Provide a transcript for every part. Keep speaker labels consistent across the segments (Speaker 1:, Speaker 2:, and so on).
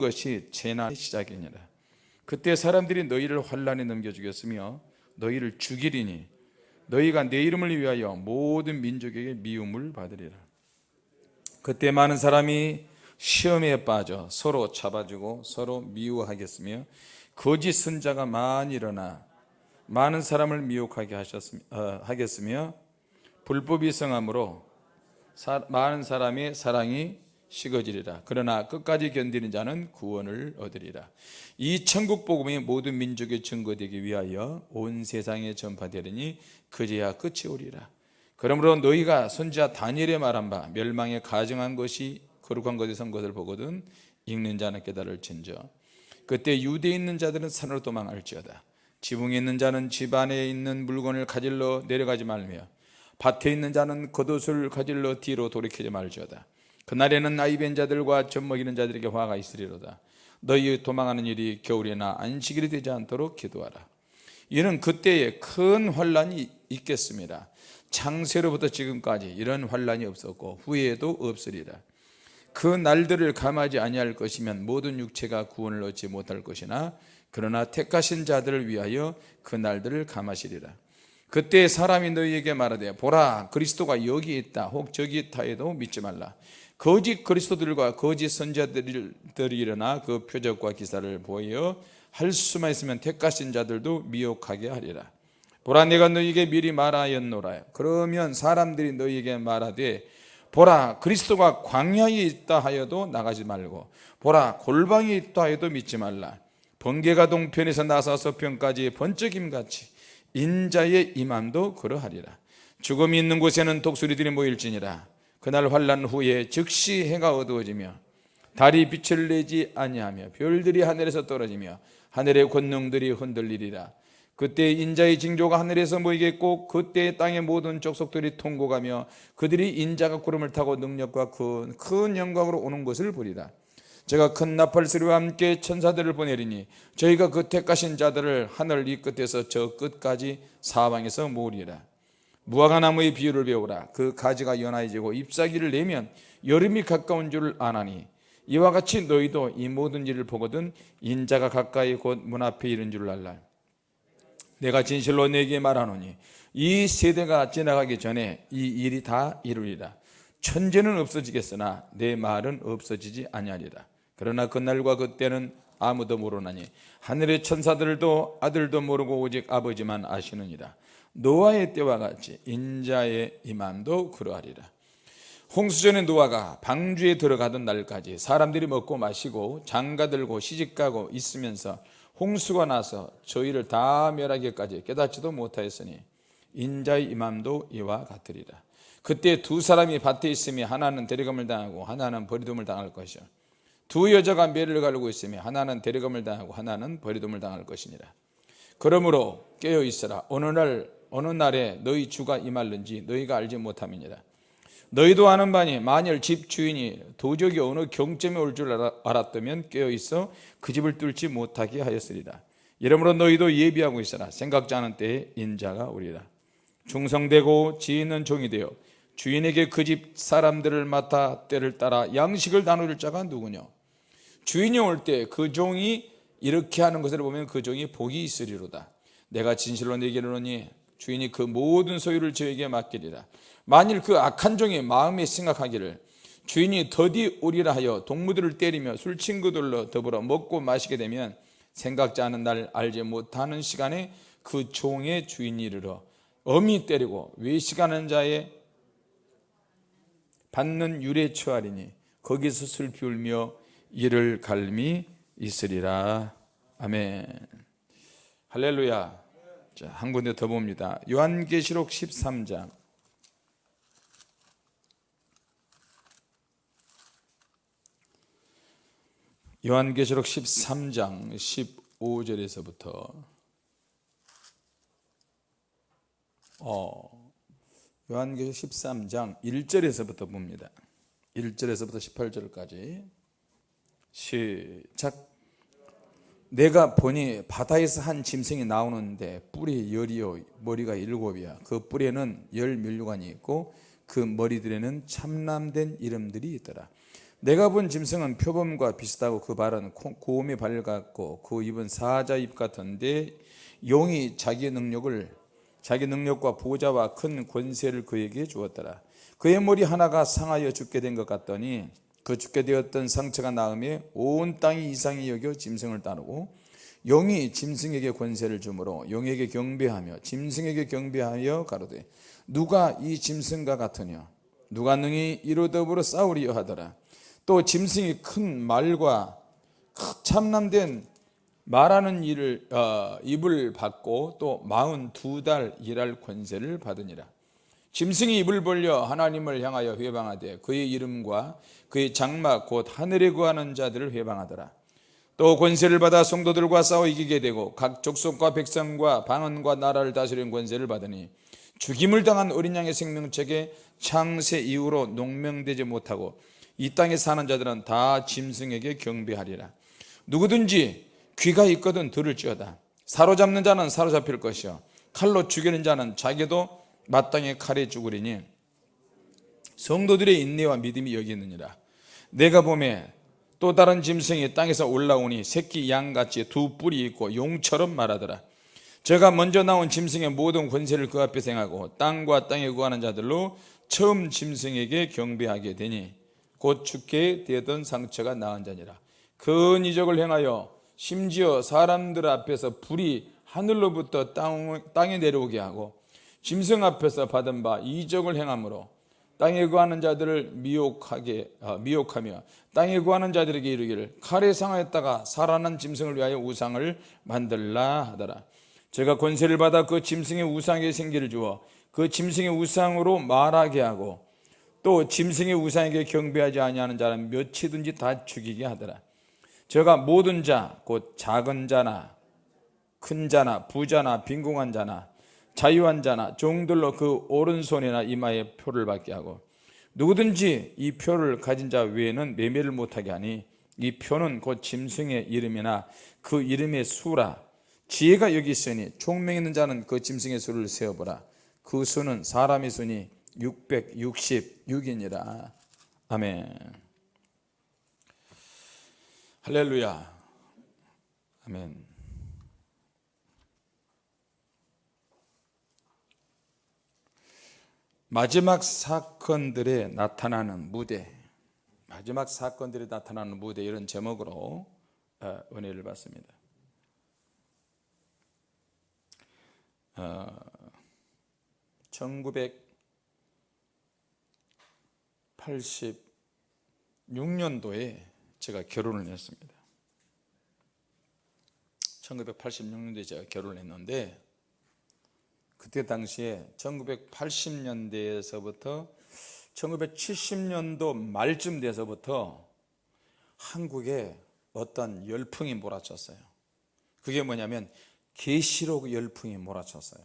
Speaker 1: 것이 재난의 시작이니라. 그때 사람들이 너희를 환란에 넘겨 주겠으며 너희를 죽이리니 너희가 내 이름을 위하여 모든 민족에게 미움을 받으리라. 그때 많은 사람이 시험에 빠져 서로 잡아주고 서로 미워하겠으며 거짓 선자가 많이 일어나 많은 사람을 미혹하게 하셨으며, 어, 하겠으며 불법이 성함으로 사, 많은 사람의 사랑이 식어지리라. 그러나 끝까지 견디는 자는 구원을 얻으리라. 이 천국 복음이 모든 민족에 증거되기 위하여 온 세상에 전파되리니 그제야 끝이 오리라. 그러므로 너희가 선지자 다니엘의 말한 바 멸망에 가정한 것이 거룩한 것에 선 것을 보거든 읽는 자는 깨달을 진저. 그때 유대에 있는 자들은 산으로 도망할지어다. 지붕에 있는 자는 집 안에 있는 물건을 가질러 내려가지 말며 밭에 있는 자는 겉옷을 가질러 뒤로 돌이키지 말지어다 그날에는 나이 벤 자들과 젖먹이는 자들에게 화가 있으리로다. 너희 도망하는 일이 겨울이나 안식일이 되지 않도록 기도하라. 이는 그때에 큰 환란이 있겠습니다. 창세로부터 지금까지 이런 환란이 없었고 후에도 없으리라. 그 날들을 감하지 아니할 것이면 모든 육체가 구원을 얻지 못할 것이나 그러나 택하신 자들을 위하여 그 날들을 감하시리라. 그때 사람이 너희에게 말하되 보라 그리스도가 여기 있다. 혹 저기 있다 해도 믿지 말라 거짓 그리스도들과 거짓 선자들이 일어나 그 표적과 기사를 보여 할 수만 있으면 택하신 자들도 미혹하게 하리라. 보라 내가 너희에게 미리 말하였노라. 그러면 사람들이 너희에게 말하되 보라 그리스도가 광야에 있다 하여도 나가지 말고 보라 골방에 있다 하여도 믿지 말라. 번개가 동편에서 나서 서 편까지 번쩍임같이 인자의 임함도 그러하리라. 죽음이 있는 곳에는 독수리들이 모일지니라 그날 환란 후에 즉시 해가 어두워지며 달이 빛을 내지 아니하며 별들이 하늘에서 떨어지며 하늘의 권능들이 흔들리리라. 그때 인자의 징조가 하늘에서 모이겠고 그때 땅의 모든 족속들이 통곡하며 그들이 인자가 구름을 타고 능력과 큰, 큰 영광으로 오는 것을 보리라. 제가 큰 나팔 소리와 함께 천사들을 보내리니 저희가 그 택하신 자들을 하늘 이 끝에서 저 끝까지 사방에서 모으리라 무화과 나무의 비유를 배우라. 그 가지가 연하해지고 잎사귀를 내면 여름이 가까운 줄을 아나니 이와 같이 너희도 이 모든 일을 보거든 인자가 가까이 곧 문 앞에 이른 줄 알라. 내가 진실로 내게 말하노니 이 세대가 지나가기 전에 이 일이 다 이루리라. 천재는 없어지겠으나 내 말은 없어지지 아니하리라. 그러나 그날과 그때는 아무도 모르나니 하늘의 천사들도 아들도 모르고 오직 아버지만 아시느니라 노아의 때와 같이 인자의 임함도 그러하리라. 홍수 전에 노아가 방주에 들어가던 날까지 사람들이 먹고 마시고 장가들고 시집가고 있으면서 홍수가 나서 저희를 다 멸하기까지 깨닫지도 못하였으니 인자의 임함도 이와 같으리라. 그때 두 사람이 밭에 있으며 하나는 데려감을 당하고 하나는 버리둠을 당할 것이요. 두 여자가 매를 가르고 있으며 하나는 데려감을 당하고 하나는 버리둠을 당할 것이니라. 그러므로 깨어 있으라. 어느 날 어느 날에 너희 주가 임할는지 너희가 알지 못함이니라. 너희도 아는 바니 만일 집 주인이 도적이 어느 경점에 올 줄 알았다면 깨어 있어 그 집을 뚫지 못하게 하였으리라. 이러므로 너희도 예비하고 있으라. 생각지 않은 때에 인자가 오리라. 충성되고 지혜 있는 종이 되어 주인에게 그 집 사람들을 맡아 때를 따라 양식을 나눌 자가 누구냐 주인이 올 때 그 종이 이렇게 하는 것을 보면 그 종이 복이 있으리로다. 내가 진실로 내게 이르노니 주인이 그 모든 소유를 저에게 맡기리라. 만일 그 악한 종이 마음에 생각하기를 주인이 더디 오리라 하여 동무들을 때리며 술 친구들로 더불어 먹고 마시게 되면 생각지 않은 날 알지 못하는 시간에 그 종의 주인이 이르러 엄히 때리고 외식하는 자의 받는 유래 처하리니 거기서 슬피 울며 이를 갈미 있으리라. 아멘. 할렐루야 자, 한 군데 더 봅니다. 요한계시록 13장. 요한계시록 13장 15절에서부터. 어, 요한계시록 13장 1절에서부터 봅니다. 1절에서부터 18절까지. 시작 내가 보니 바다에서 한 짐승이 나오는데 뿔이 열이요 머리가 일곱이야 그 뿔에는 열 면류관이 있고 그 머리들에는 참남된 이름들이 있더라 내가 본 짐승은 표범과 비슷하고 그 발은 코- 고음이 밝았고 그 입은 사자 입 같은데 용이 자기 능력을 자기 능력과 보좌와 큰 권세를 그에게 주었더라. 그의 머리 하나가 상하여 죽게 된 것 같더니 그 죽게 되었던 상처가 나음에 온 땅이 이상히 여겨 짐승을 따르고 용이 짐승에게 권세를 주므로 용에게 경배하며 짐승에게 경배하여 가로되 누가 이 짐승과 같으냐? 누가 능히 이로 더불어 싸우리여 하더라? 또 짐승이 큰 말과 참남된 말하는 일을 어, 입을 받고 또 마흔 두 달 일할 권세를 받으니라 짐승이 입을 벌려 하나님을 향하여 회방하되 그의 이름과 그의 장막 곧 하늘에 구하는 자들을 회방하더라. 또 권세를 받아 성도들과 싸워 이기게 되고 각 족속과 백성과 방언과 나라를 다스리는 권세를 받으니 죽임을 당한 어린 양의 생명책에 창세 이후로 농명되지 못하고 이 땅에 사는 자들은 다 짐승에게 경배하리라. 누구든지 귀가 있거든 들을지어다. 사로잡는 자는 사로잡힐 것이요. 칼로 죽이는 자는 자기도 마땅히 칼에 죽으리니 성도들의 인내와 믿음이 여기 있느니라. 내가 보매 또 다른 짐승이 땅에서 올라오니 새끼 양같이 두 뿔이 있고 용처럼 말하더라. 제가 먼저 나온 짐승의 모든 권세를 그 앞에 생하고 땅과 땅에 구하는 자들로 처음 짐승에게 경배하게 되니 곧 죽게 되던 상처가 나은 자니라. 큰 이적을 행하여 심지어 사람들 앞에서 불이 하늘로부터 땅, 땅에 내려오게 하고 짐승 앞에서 받은 바 이적을 행함으로 땅에 구하는 자들을 미혹하게 어, 미혹하며 땅에 구하는 자들에게 이르기를 칼에 상하였다가 살아난 짐승을 위하여 우상을 만들라 하더라. 제가 권세를 받아 그 짐승의 우상에 생기를 주어 그 짐승의 우상으로 말하게 하고 또 짐승의 우상에게 경배하지 아니하는 자는 몇이든지 다 죽이게 하더라. 제가 모든 자 곧 작은 자나 큰 자나 부자나 빈궁한 자나 자유한 자나 종들로 그 오른손이나 이마에 표를 받게 하고 누구든지 이 표를 가진 자 외에는 매매를 못하게 하니 이 표는 곧 짐승의 이름이나 그 이름의 수라. 지혜가 여기 있으니 총명 있는 자는 그 짐승의 수를 세어보라. 그 수는 사람의 수니 666이니라. 아멘. 할렐루야. 아멘 마지막 사건들에 나타나는 무대 마지막 사건들이 나타나는 무대 이런 제목으로 어, 은혜를 받습니다. 어, 1986년도에 제가 결혼을 했습니다. 1986년도에 제가 결혼을 했는데 그때 당시에 1980년대에서부터 1970년도 말쯤 돼서부터 한국에 어떤 열풍이 몰아쳤어요. 그게 뭐냐면 계시록 열풍이 몰아쳤어요.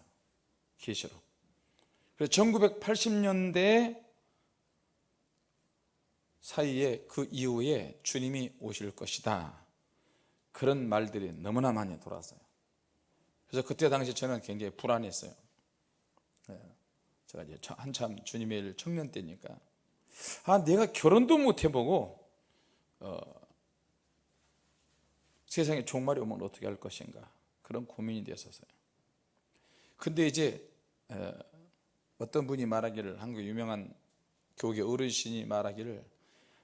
Speaker 1: 계시록. 그래서 1980년대 사이에 그 이후에 주님이 오실 것이다. 그런 말들이 너무나 많이 돌았어요. 그래서 그때 당시 저는 굉장히 불안했어요. 네. 제가 이제 한참 주님의 일 청년 때니까 아 내가 결혼도 못 해보고 어, 세상에 종말이 오면 어떻게 할 것인가 그런 고민이 되었어요. 근데 이제 에, 어떤 분이 말하기를 한국 유명한 교계 어르신이 말하기를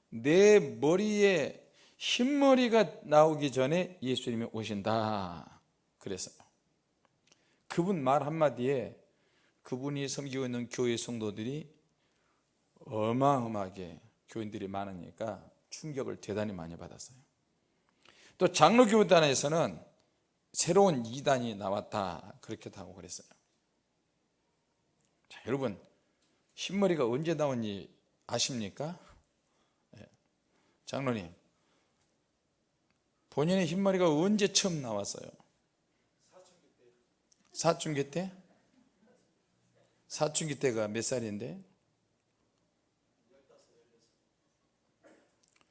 Speaker 1: 내 머리에 흰머리가 나오기 전에 예수님이 오신다 그랬어요. 그분 말 한마디에 그분이 섬기고 있는 교회 성도들이 어마어마하게 교인들이 많으니까 충격을 대단히 많이 받았어요. 또 장로교단에서는 새로운 이단이 나왔다 그렇게 하고 그랬어요. 자, 여러분 흰머리가 언제 나온지 아십니까? 네. 장로님 본인의 흰머리가 언제 처음 나왔어요? 사춘기 때? 사춘기 때 가 몇 살인데?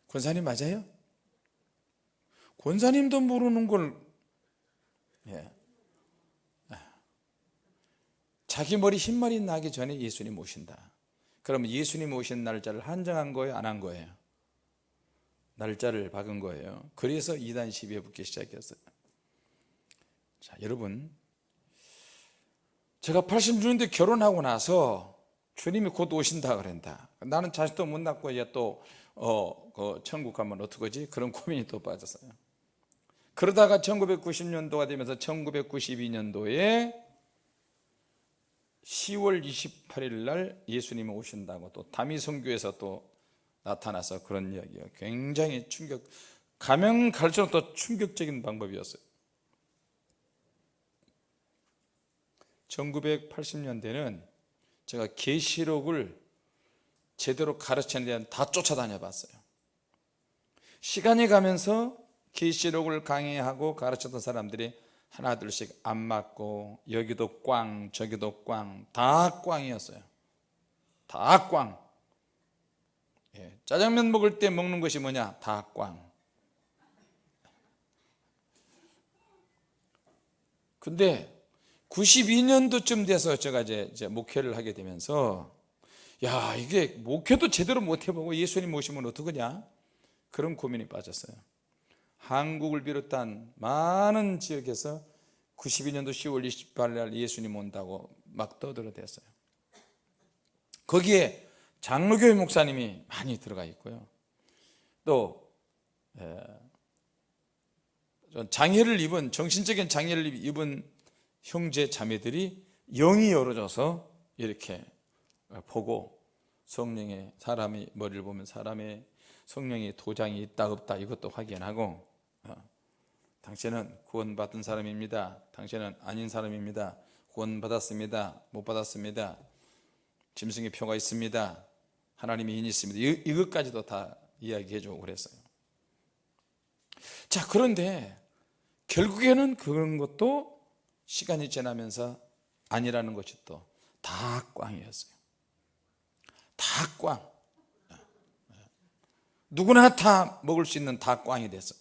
Speaker 1: 권사님 맞아요? 권사님도 모르는 걸 예. 자기 머리 흰머리 나기 전에 예수님 오신다 그러면 예수님 오신 날짜를 한정한 거예요? 안 한 거예요? 날짜를 박은 거예요 그래서 이단 시비에 붙기 시작했어요 자 여러분 제가 86년대 결혼하고 나서 주님이 곧 오신다 그랬다. 나는 자식도 못 낳고 이제 또 어, 그 천국 가면 어떡하지? 그런 고민이 또 빠졌어요. 그러다가 1990년도가 되면서 1992년도에 10월 28일 날 예수님이 오신다고 또 다미성교에서 또 나타나서 그런 이야기가 굉장히 충격 가면 갈수록 더 충격적인 방법이었어요 1980년대는 제가 계시록을 제대로 가르치는 데는 다 쫓아다녀 봤어요 시간이 가면서 계시록을 강의하고 가르쳤던 사람들이 하나 둘씩 안 맞고 여기도 꽝 저기도 꽝다 꽝이었어요 다 꽝. 예, 짜장면 먹을 때 먹는 것이 뭐냐 다 꽝. 근데 92년도쯤 돼서 제가 이제, 목회를 하게 되면서 야 이게 목회도 제대로 못 해보고 예수님 모시면 어떡하냐? 그런 고민이 빠졌어요. 한국을 비롯한 많은 지역에서 92년도 10월 28일 날 예수님 온다고 막 떠들어댔어요. 거기에 장로교회 목사님이 많이 들어가 있고요. 또 장애를 입은 정신적인 장애를 입은 형제 자매들이 영이 열어져서 이렇게 보고 성령의 사람이 머리를 보면 사람의 성령의 도장이 있다 없다 이것도 확인하고 어, 당신은 구원받은 사람입니다. 당신은 아닌 사람입니다. 구원받았습니다. 못 받았습니다. 짐승의 표가 있습니다. 하나님의 인이 있습니다. 이것까지도 다 이야기해 주고 그랬어요. 자 그런데 결국에는 그런 것도 시간이 지나면서 아니라는 것이 또 다 꽝이었어요 다 꽝. 누구나 다 먹을 수 있는 다 꽝이 됐어.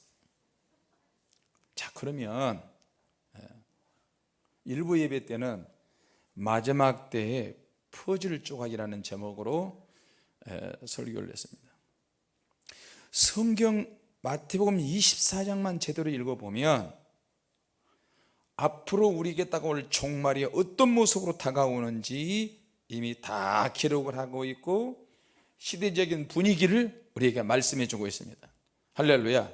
Speaker 1: 자, 그러면 일부 예배 때는 마지막 때에 퍼즐 조각이라는 제목으로 설교를 했습니다. 성경 마태복음 24장만 제대로 읽어보면 앞으로 우리에게 다가올 종말이 어떤 모습으로 다가오는지 이미 다 기록을 하고 있고 시대적인 분위기를 우리에게 말씀해 주고 있습니다. 할렐루야.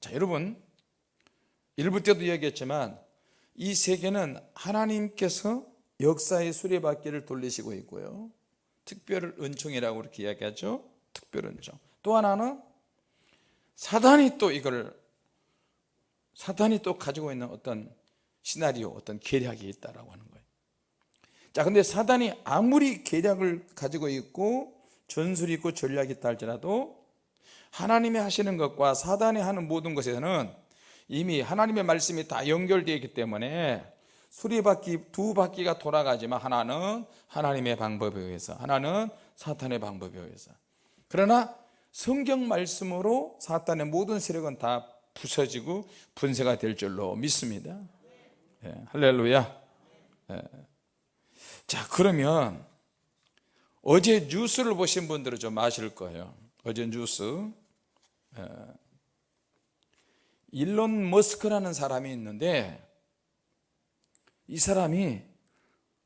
Speaker 1: 자 여러분 일부 때도 이야기했지만 이 세계는 하나님께서 역사의 수레바퀴를 돌리시고 있고요. 특별 은총이라고 그렇게 이야기하죠. 특별 은총. 또 하나는 사단이 또 이걸 사단이 또 가지고 있는 어떤 시나리오 어떤 계략이 있다라고 하는 거예요. 자 근데 사단이 아무리 계략을 가지고 있고 전술이 있고 전략이 있다 할지라도 하나님이 하시는 것과 사단이 하는 모든 것에는 이미 하나님의 말씀이 다 연결되어 있기 때문에 수리바퀴 두 바퀴가 돌아가지만 하나는 하나님의 방법에 의해서 하나는 사탄의 방법에 의해서. 그러나 성경 말씀으로 사탄의 모든 세력은 다 부서지고 분쇄가 될 줄로 믿습니다. 예, 할렐루야. 예. 자 그러면 어제 뉴스를 보신 분들은 좀 아실 거예요. 어제 뉴스. 일론 머스크라는 사람이 있는데 이 사람이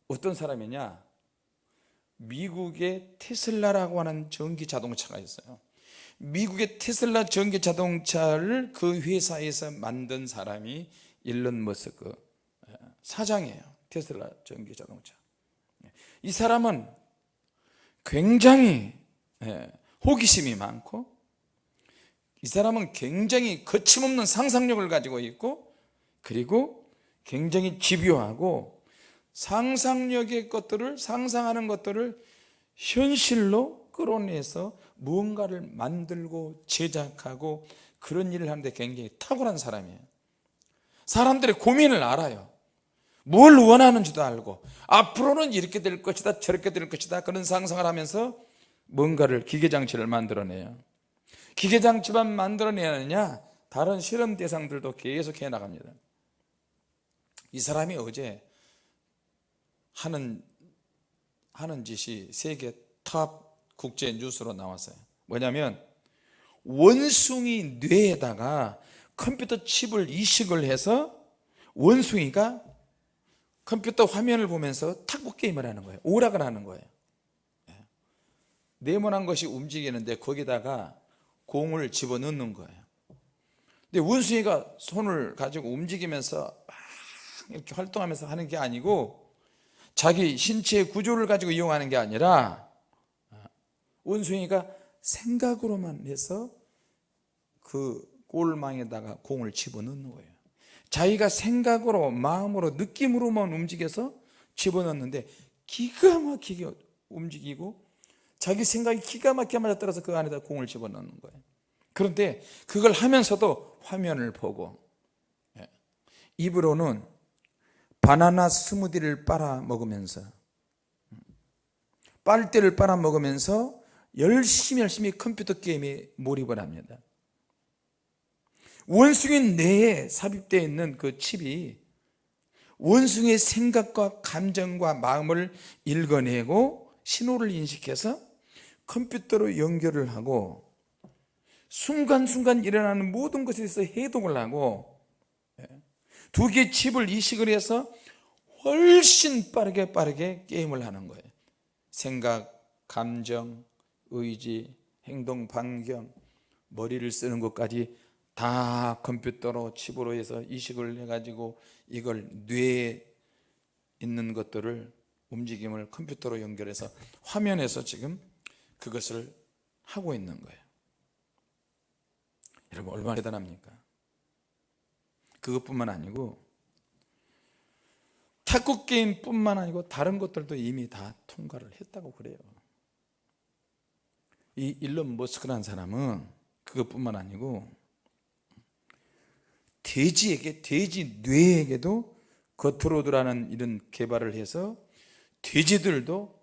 Speaker 1: 어떤 사람이냐? 미국의 테슬라라고 하는 전기 자동차가 있어요 미국의 테슬라 전기 자동차를 그 회사에서 만든 사람이 일론 머스크 사장이에요 테슬라 전기 자동차. 이 사람은 굉장히 예, 호기심이 많고 이 사람은 굉장히 거침없는 상상력을 가지고 있고 그리고 굉장히 집요하고 상상력의 것들을 상상하는 것들을 현실로 끌어내서 무언가를 만들고 제작하고 그런 일을 하는데 굉장히 탁월한 사람이에요. 사람들의 고민을 알아요. 뭘 원하는지도 알고 앞으로는 이렇게 될 것이다 저렇게 될 것이다 그런 상상을 하면서 뭔가를 기계장치를 만들어내요. 기계장치만 만들어내느냐? 다른 실험 대상들도 계속 해나갑니다. 이 사람이 어제 하는 하는 짓이 세계 top 국제 뉴스로 나왔어요. 뭐냐면 원숭이 뇌에다가 컴퓨터 칩을 이식을 해서 원숭이가 컴퓨터 화면을 보면서 탁구 게임을 하는 거예요. 오락을 하는 거예요. 예. 네모난 것이 움직이는데 거기다가 공을 집어넣는 거예요. 근데 원숭이가 손을 가지고 움직이면서 막 이렇게 활동하면서 하는 게 아니고 자기 신체의 구조를 가지고 이용하는 게 아니라 원숭이가 생각으로만 해서 그 골망에다가 공을 집어넣는 거예요 자기가 생각으로 마음으로 느낌으로만 움직여서 집어넣는데 기가 막히게 움직이고 자기 생각이 기가 막히게 맞아떨어서 그 안에다 공을 집어넣는 거예요 그런데 그걸 하면서도 화면을 보고 예. 입으로는 바나나 스무디를 빨아 먹으면서 빨대를 빨아 먹으면서 열심히 열심히 컴퓨터 게임에 몰입을 합니다. 원숭이 뇌에 삽입되어 있는 그 칩이 원숭이의 생각과 감정과 마음을 읽어내고 신호를 인식해서 컴퓨터로 연결을 하고 순간순간 일어나는 모든 것에 대해서 해독을 하고 예, 두 개의 칩을 이식을 해서 훨씬 빠르게 빠르게 게임을 하는 거예요. 생각, 감정, 의지, 행동, 반경, 머리를 쓰는 것까지 다 컴퓨터로 칩으로 해서 이식을 해가지고 이걸 뇌에 있는 것들을 움직임을 컴퓨터로 연결해서 화면에서 지금 그것을 하고 있는 거예요 여러분 얼마나 대단합니까? 그것뿐만 아니고 탁구 게임뿐만 아니고 다른 것들도 이미 다 통과를 했다고 그래요 이 일론 머스크라는 사람은 그것뿐만 아니고 돼지에게 돼지 뇌에게도 거트로드라는 이런 개발을 해서 돼지들도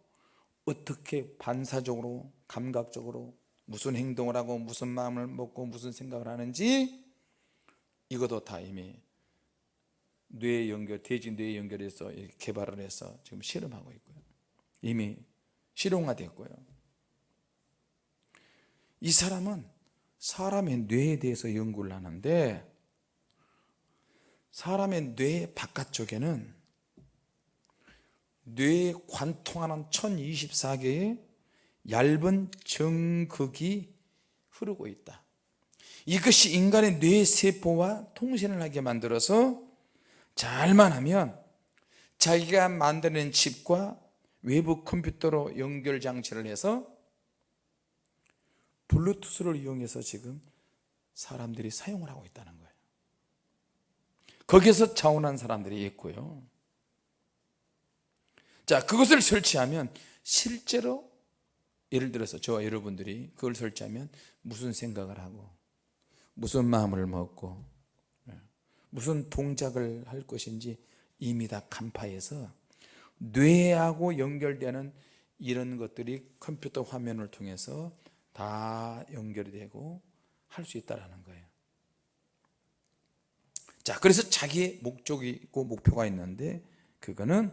Speaker 1: 어떻게 반사적으로 감각적으로 무슨 행동을 하고 무슨 마음을 먹고 무슨 생각을 하는지 이것도 다 이미 뇌 연결 돼지 뇌 연결해서 개발을 해서 지금 실험하고 있고요. 이미 실용화됐고요 이 사람은 사람의 뇌에 대해서 연구를 하는데 사람의 뇌 바깥쪽에는 뇌에 관통하는 1024개의 얇은 정극이 흐르고 있다. 이것이 인간의 뇌세포와 통신을 하게 만들어서 잘만 하면 자기가 만드는 칩과 외부 컴퓨터로 연결 장치를 해서 블루투스를 이용해서 지금 사람들이 사용을 하고 있다는 거예요. 거기서 자원한 사람들이 있고요. 자 그것을 설치하면 실제로 예를 들어서 저와 여러분들이 그걸 설치하면 무슨 생각을 하고 무슨 마음을 먹고 예, 무슨 동작을 할 것인지 이미 다 간파해서 뇌하고 연결되는 이런 것들이 컴퓨터 화면을 통해서 다 연결이 되고 할 수 있다는 거예요. 자 그래서 자기의 목적이 있고 목표가 있는데 그거는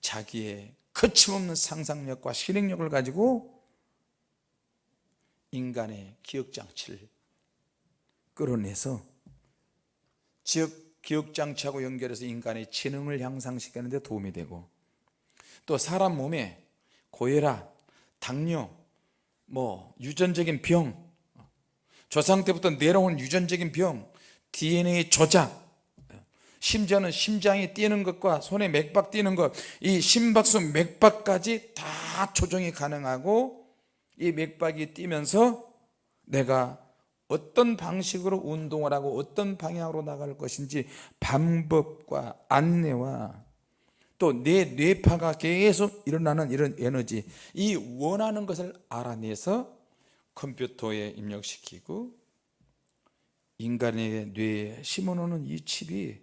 Speaker 1: 자기의 거침없는 상상력과 실행력을 가지고 인간의 기억장치를 끌어내서 지역 기억장치하고 연결해서 인간의 지능을 향상시키는 데 도움이 되고 또 사람 몸에 고혈압, 당뇨, 뭐 유전적인 병 조상 때부터 내려온 유전적인 병 DNA 조작 심지어는 심장이 뛰는 것과 손에 맥박 뛰는 것 이 심박수 맥박까지 다 조정이 가능하고 이 맥박이 뛰면서 내가 어떤 방식으로 운동을 하고 어떤 방향으로 나갈 것인지 방법과 안내와 또 내 뇌파가 계속 일어나는 이런 에너지 이 원하는 것을 알아내서 컴퓨터에 입력시키고 인간의 뇌에 심어놓는 이 칩이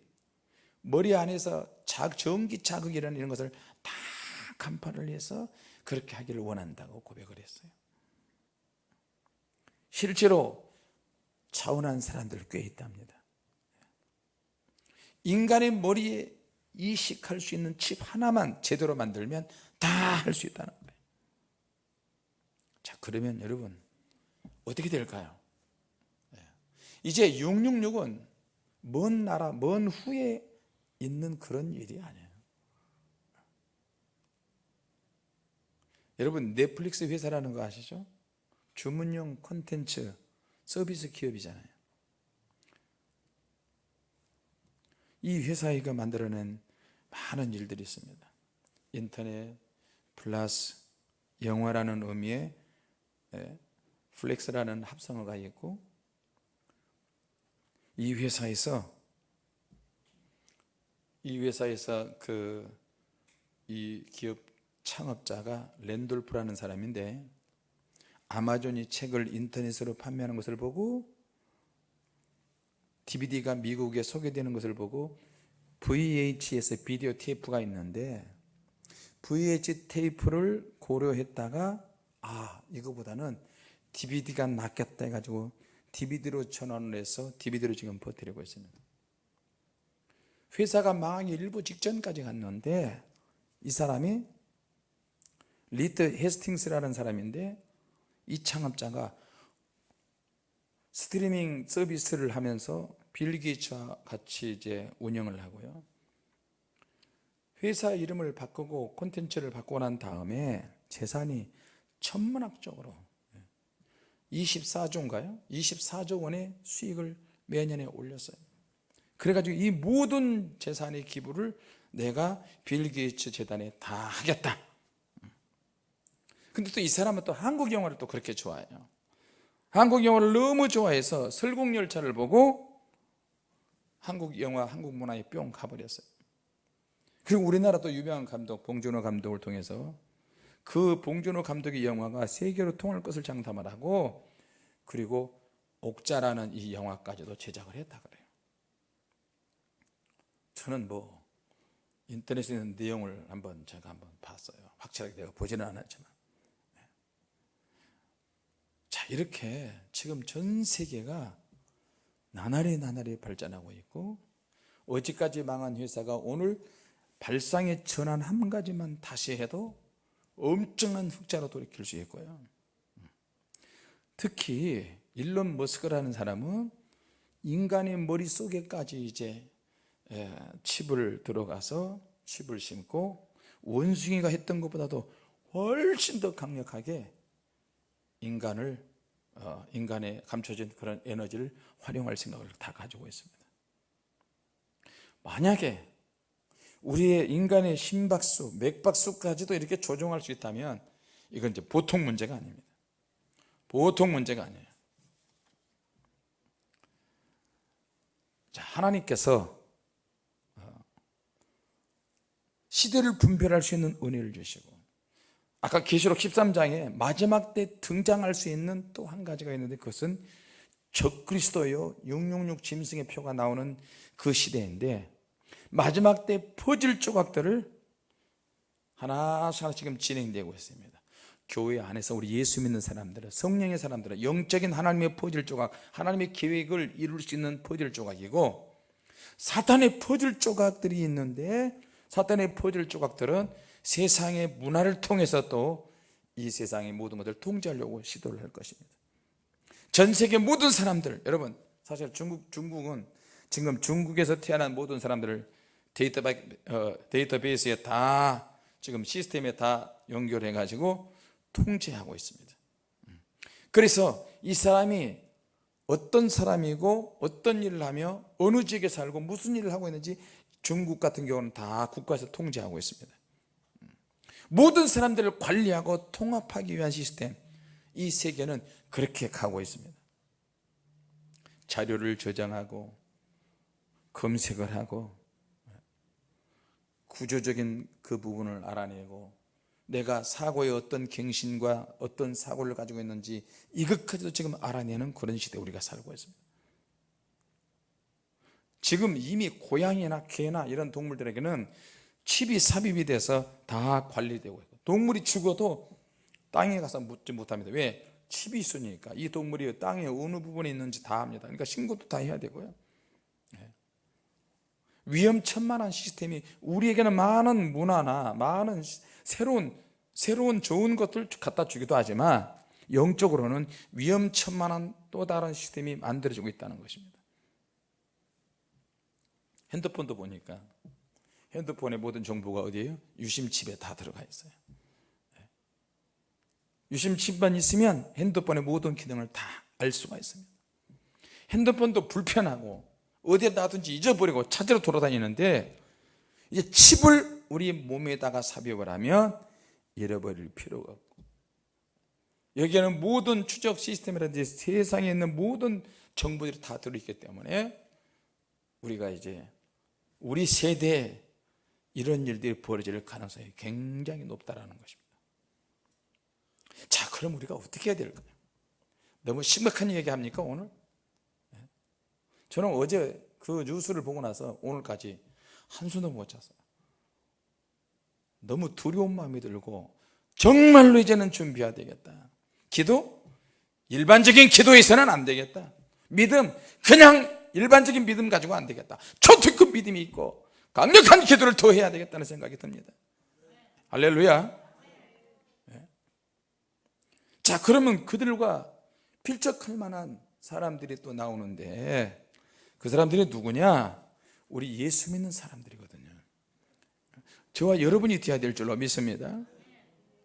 Speaker 1: 머리 안에서 자, 전기 자극이라는 이런 것을 다 간파를 해서 그렇게 하기를 원한다고 고백을 했어요. 실제로 차원한 사람들 꽤 있답니다. 인간의 머리에 이식할 수 있는 칩 하나만 제대로 만들면 다 할 수 있다는 거예요 자 그러면 여러분 어떻게 될까요? 이제 666은 먼 나라 먼 후에 있는 그런 일이 아니에요 여러분 넷플릭스 회사라는 거 아시죠? 주문용 콘텐츠 서비스 기업이잖아요 이 회사가 만들어낸 많은 일들이 있습니다. 인터넷 플러스 영화라는 의미의 예, 플렉스라는 합성어가 있고 이 회사에서 이 회사에서 그 이 기업 창업자가 랜돌프라는 사람인데 아마존이 책을 인터넷으로 판매하는 것을 보고 DVD가 미국에 소개되는 것을 보고 VHS 비디오 테이프가 있는데 VH 테이프를 고려했다가 아 이거보다는 DVD가 낫겠다 해가지고 DVD로 전환을 해서 DVD로 지금 버티려고 있습니다. 회사가 망하기 일보 직전까지 갔는데 이 사람이 리드 헤이스팅스라는 사람인데 이 창업자가 스트리밍 서비스를 하면서 빌 게이츠와 같이 이제 운영을 하고요. 회사 이름을 바꾸고 콘텐츠를 바꾸고 난 다음에 재산이 천문학적으로 24조인가요? 24조 원의 수익을 매년에 올렸어요. 그래가지고 이 모든 재산의 기부를 내가 빌 게이츠 재단에 다 하겠다. 근데 또 이 사람은 또 한국 영화를 또 그렇게 좋아해요. 한국 영화를 너무 좋아해서 설국열차를 보고 한국 영화, 한국 문화에 뿅 가버렸어요. 그리고 우리나라 또 유명한 감독 봉준호 감독을 통해서 그 봉준호 감독의 영화가 세계로 통할 것을 장담을 하고 그리고 옥자라는 이 영화까지도 제작을 했다 그래요. 저는 뭐 인터넷에 있는 내용을 한번 제가 한번 봤어요. 확실하게 내가 보지는 않았지만. 네. 자 이렇게 지금 전 세계가 나날이 나날이 발전하고 있고 어제까지 망한 회사가 오늘 발상의 전환 한 가지만 다시 해도 엄청난 흑자로 돌이킬 수 있고요. 특히 일론 머스크라는 사람은 인간의 머릿속에까지 이제 예, 칩을 들어가서 칩을 심고 원숭이가 했던 것보다도 훨씬 더 강력하게 인간을 어, 인간의 감춰진 그런 에너지를 활용할 생각을 다 가지고 있습니다. 만약에 우리의 인간의 심박수, 맥박수까지도 이렇게 조종할 수 있다면 이건 이제 보통 문제가 아닙니다. 보통 문제가 아니에요. 자 하나님께서 시대를 분별할 수 있는 은혜를 주시고 아까 계시록 13장에 마지막 때 등장할 수 있는 또 한 가지가 있는데 그것은 적그리스도요. 666 짐승의 표가 나오는 그 시대인데 마지막 때 퍼즐 조각들을 하나씩 하나 지금 진행되고 있습니다. 교회 안에서 우리 예수 믿는 사람들은 성령의 사람들은 영적인 하나님의 퍼즐 조각 하나님의 계획을 이룰 수 있는 퍼즐 조각이고 사탄의 퍼즐 조각들이 있는데 사탄의 퍼즐 조각들은 세상의 문화를 통해서 또 이 세상의 모든 것을 통제하려고 시도를 할 것입니다. 전 세계 모든 사람들 여러분 사실 중국, 중국은 지금 중국에서 태어난 모든 사람들을 데이터, 어, 데이터베 이스에 다 지금 시스템에 다 연결해 가지고 통제하고 있습니다. 그래서 이 사람이 어떤 사람이고 어떤 일을 하며 어느 지역에 살고 무슨 일을 하고 있는지 중국 같은 경우는 다 국가에서 통제하고 있습니다 모든 사람들을 관리하고 통합하기 위한 시스템. 이 세계는 그렇게 가고 있습니다. 자료를 저장하고 검색을 하고 구조적인 그 부분을 알아내고 내가 사고의 어떤 갱신과 어떤 사고를 가지고 있는지 이것까지도 지금 알아내는 그런 시대에 우리가 살고 있습니다. 지금 이미 고양이나 개나 이런 동물들에게는 칩이 삽입이 돼서 다 관리되고 있고 동물이 죽어도 땅에 가서 묻지 못합니다. 왜? 칩이 있으니까. 이 동물이 땅에 어느 부분에 있는지 다 합니다. 그러니까 신고도 다 해야 되고요. 네. 위험천만한 시스템이 우리에게는 많은 문화나 많은 새로운 새로운 좋은 것들 갖다 주기도 하지만 영적으로는 위험천만한 또 다른 시스템이 만들어지고 있다는 것입니다. 핸드폰도 보니까 핸드폰의 모든 정보가 어디에요? 유심칩에 다 들어가 있어요 네. 유심칩만 있으면 핸드폰의 모든 기능을 다 알 수가 있습니다 핸드폰도 불편하고 어디에 놔둔지 잊어버리고 찾으러 돌아다니는데 이제 칩을 우리 몸에다가 삽입을 하면 잃어버릴 필요가 없고 여기에는 모든 추적 시스템이라든지 세상에 있는 모든 정보들이 다 들어있기 때문에 우리가 이제 우리 세대에 이런 일들이 벌어질 가능성이 굉장히 높다는 것입니다 자 그럼 우리가 어떻게 해야 될까요? 너무 심각한 얘기 합니까 오늘? 네. 저는 어제 그 뉴스를 보고 나서 오늘까지 한숨도 못 잤어요 너무 두려운 마음이 들고 정말로 이제는 준비해야 되겠다 기도? 일반적인 기도에서는 안 되겠다 믿음 그냥 일반적인 믿음 가지고 안 되겠다 초특급 믿음이 있고 강력한 기도를 더 해야 되겠다는 생각이 듭니다. 할렐루야. 네. 자 그러면 그들과 필적할 만한 사람들이 또 나오는데 그 사람들이 누구냐? 우리 예수 믿는 사람들이거든요. 저와 여러분이 되어야 될 줄로 믿습니다.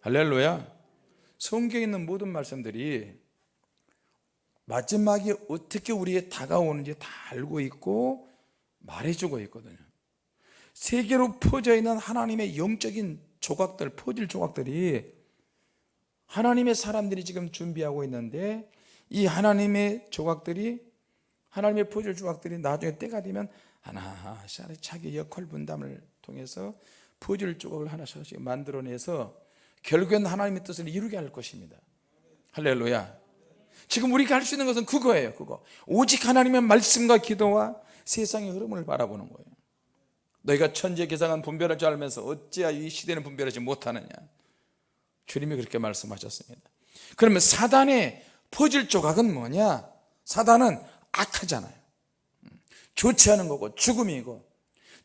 Speaker 1: 할렐루야. 성경에 있는 모든 말씀들이 마지막에 어떻게 우리에 다가오는지 다 알고 있고 말해주고 있거든요 세계로 퍼져 있는 하나님의 영적인 조각들 퍼질 조각들이 하나님의 사람들이 지금 준비하고 있는데 이 하나님의 조각들이 하나님의 퍼질 조각들이 나중에 때가 되면 하나씩 자기 역할 분담을 통해서 퍼즐 조각을 하나씩 만들어내서 결국엔 하나님의 뜻을 이루게 할 것입니다. 할렐루야. 지금 우리가 할 수 있는 것은 그거예요 그거. 오직 하나님의 말씀과 기도와 세상의 흐름을 바라보는 거예요 너희가 천재 계상한 분별할 줄 알면서 어찌야 이 시대는 분별하지 못하느냐? 주님이 그렇게 말씀하셨습니다. 그러면 사단의 퍼즐 조각은 뭐냐? 사단은 악하잖아요. 않은 거고 죽음이고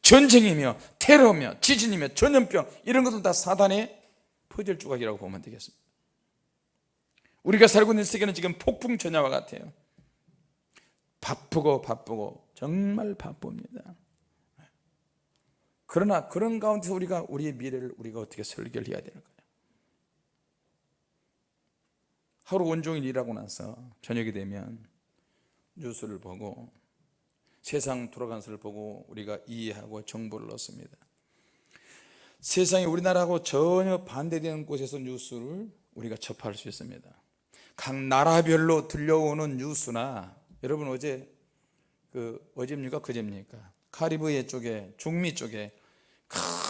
Speaker 1: 전쟁이며 테러며 지진이며 전염병 이런 것들 다 사단의 퍼즐 조각이라고 보면 되겠습니다. 우리가 살고 있는 세계는 지금 폭풍 전야와 같아요. 바쁘고 바쁘고 정말 바쁩니다 그러나 그런 가운데서 우리가 우리의 미래를 우리가 어떻게 설계를 해야 될까요? 하루 온종일 일하고 나서 저녁이 되면 뉴스를 보고 세상 돌아가는 것을 보고 우리가 이해하고 정보를 얻습니다. 세상에 우리나라하고 전혀 반대되는 곳에서 뉴스를 우리가 접할 수 있습니다. 각 나라별로 들려오는 뉴스나 여러분 어제 그 어제입니까? 그제입니까? 카리브해 쪽에 중미 쪽에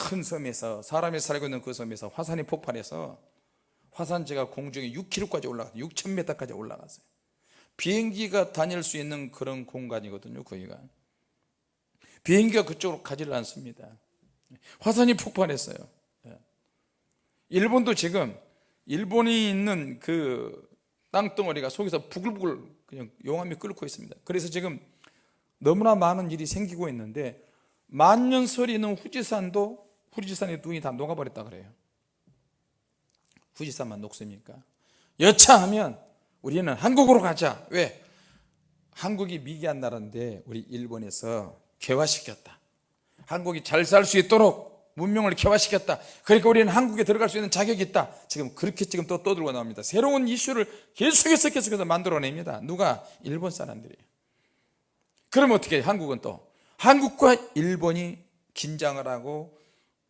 Speaker 1: 큰 섬에서 사람이 살고 있는 그 섬에서 화산이 폭발해서 화산재가 공중에 6km까지 올라갔어요 6,000m까지 올라갔어요. 비행기가 다닐 수 있는 그런 공간이거든요 거기가 비행기가 그쪽으로 가지를 않습니다. 화산이 폭발했어요. 예. 일본도 지금 일본이 있는 그 땅덩어리가 속에서 부글부글 그냥 용암이 끓고 있습니다. 그래서 지금 너무나 많은 일이 생기고 있는데 만년설이 있는 후지산도 후지산의 눈이 다 녹아버렸다 그래요 후지산만 녹습니까? 여차하면 우리는 한국으로 가자 왜? 한국이 미개한 나라인데 우리 일본에서 개화시켰다 한국이 잘 살 수 있도록 문명을 개화시켰다 그러니까 우리는 한국에 들어갈 수 있는 자격이 있다 지금 그렇게 지금 또 떠들고 나옵니다 새로운 이슈를 계속해서 계속해서 만들어냅니다 누가? 일본 사람들이 그럼 어떻게 해? 한국은 또 한국과 일본이 긴장을 하고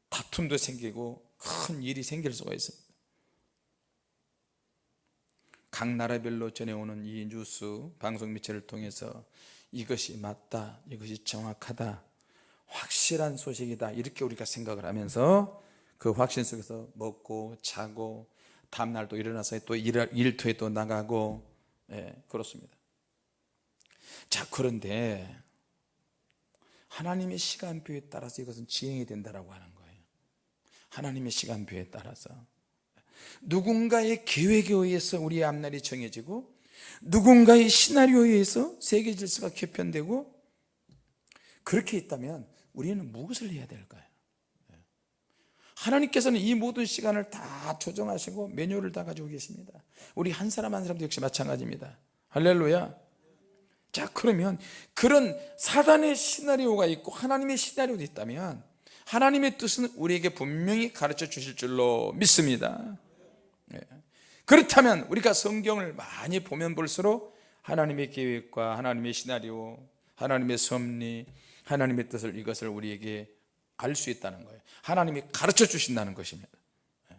Speaker 1: 다툼도 생기고 큰 일이 생길 수가 있습니다. 각 나라별로 전해오는 이 뉴스 방송 매체를 통해서 이것이 맞다 이것이 정확하다 확실한 소식이다 이렇게 우리가 생각을 하면서 그 확신 속에서 먹고 자고 다음날 또 일어나서 또 일, 일터에 또 나가고 예, 그렇습니다. 자 그런데 하나님의 시간표에 따라서 이것은 지행이 된다고 하는 거예요. 하나님의 시간표에 따라서. 누군가의 계획에 의해서 우리의 앞날이 정해지고 누군가의 시나리오에 의해서 세계 질서가 개편되고 그렇게 있다면 우리는 무엇을 해야 될까요? 하나님께서는 이 모든 시간을 다 조정하시고 매뉴얼을 다 가지고 계십니다. 우리 한 사람 한 사람도 역시 마찬가지입니다. 할렐루야 자 그러면 그런 사단의 시나리오가 있고 하나님의 시나리오도 있다면 하나님의 뜻은 우리에게 분명히 가르쳐 주실 줄로 믿습니다 예. 그렇다면 우리가 성경을 많이 보면 볼수록 하나님의 계획과 하나님의 시나리오 하나님의 섭리 하나님의 뜻을 이것을 우리에게 알 수 있다는 거예요 하나님이 가르쳐 주신다는 것입니다 예.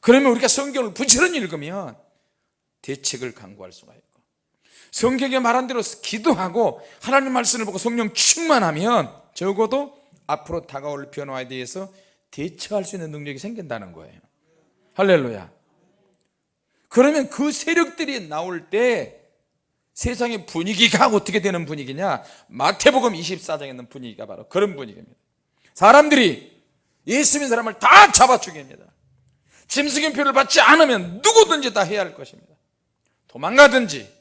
Speaker 1: 그러면 우리가 성경을 부지런히 읽으면 대책을 강구할 수가 있고 성경에 말한 대로 기도하고 하나님 말씀을 보고 성령 충만하면 적어도 앞으로 다가올 변화에 대해서 대처할 수 있는 능력이 생긴다는 거예요. 할렐루야. 그러면 그 세력들이 나올 때 세상의 분위기가 어떻게 되는 분위기냐? 마태복음 24장에 있는 분위기가 바로 그런 분위기입니다. 사람들이 예수 믿는 사람을 다 잡아 죽입니다. 짐승인표를 받지 않으면 누구든지 다 해야 할 것입니다. 도망가든지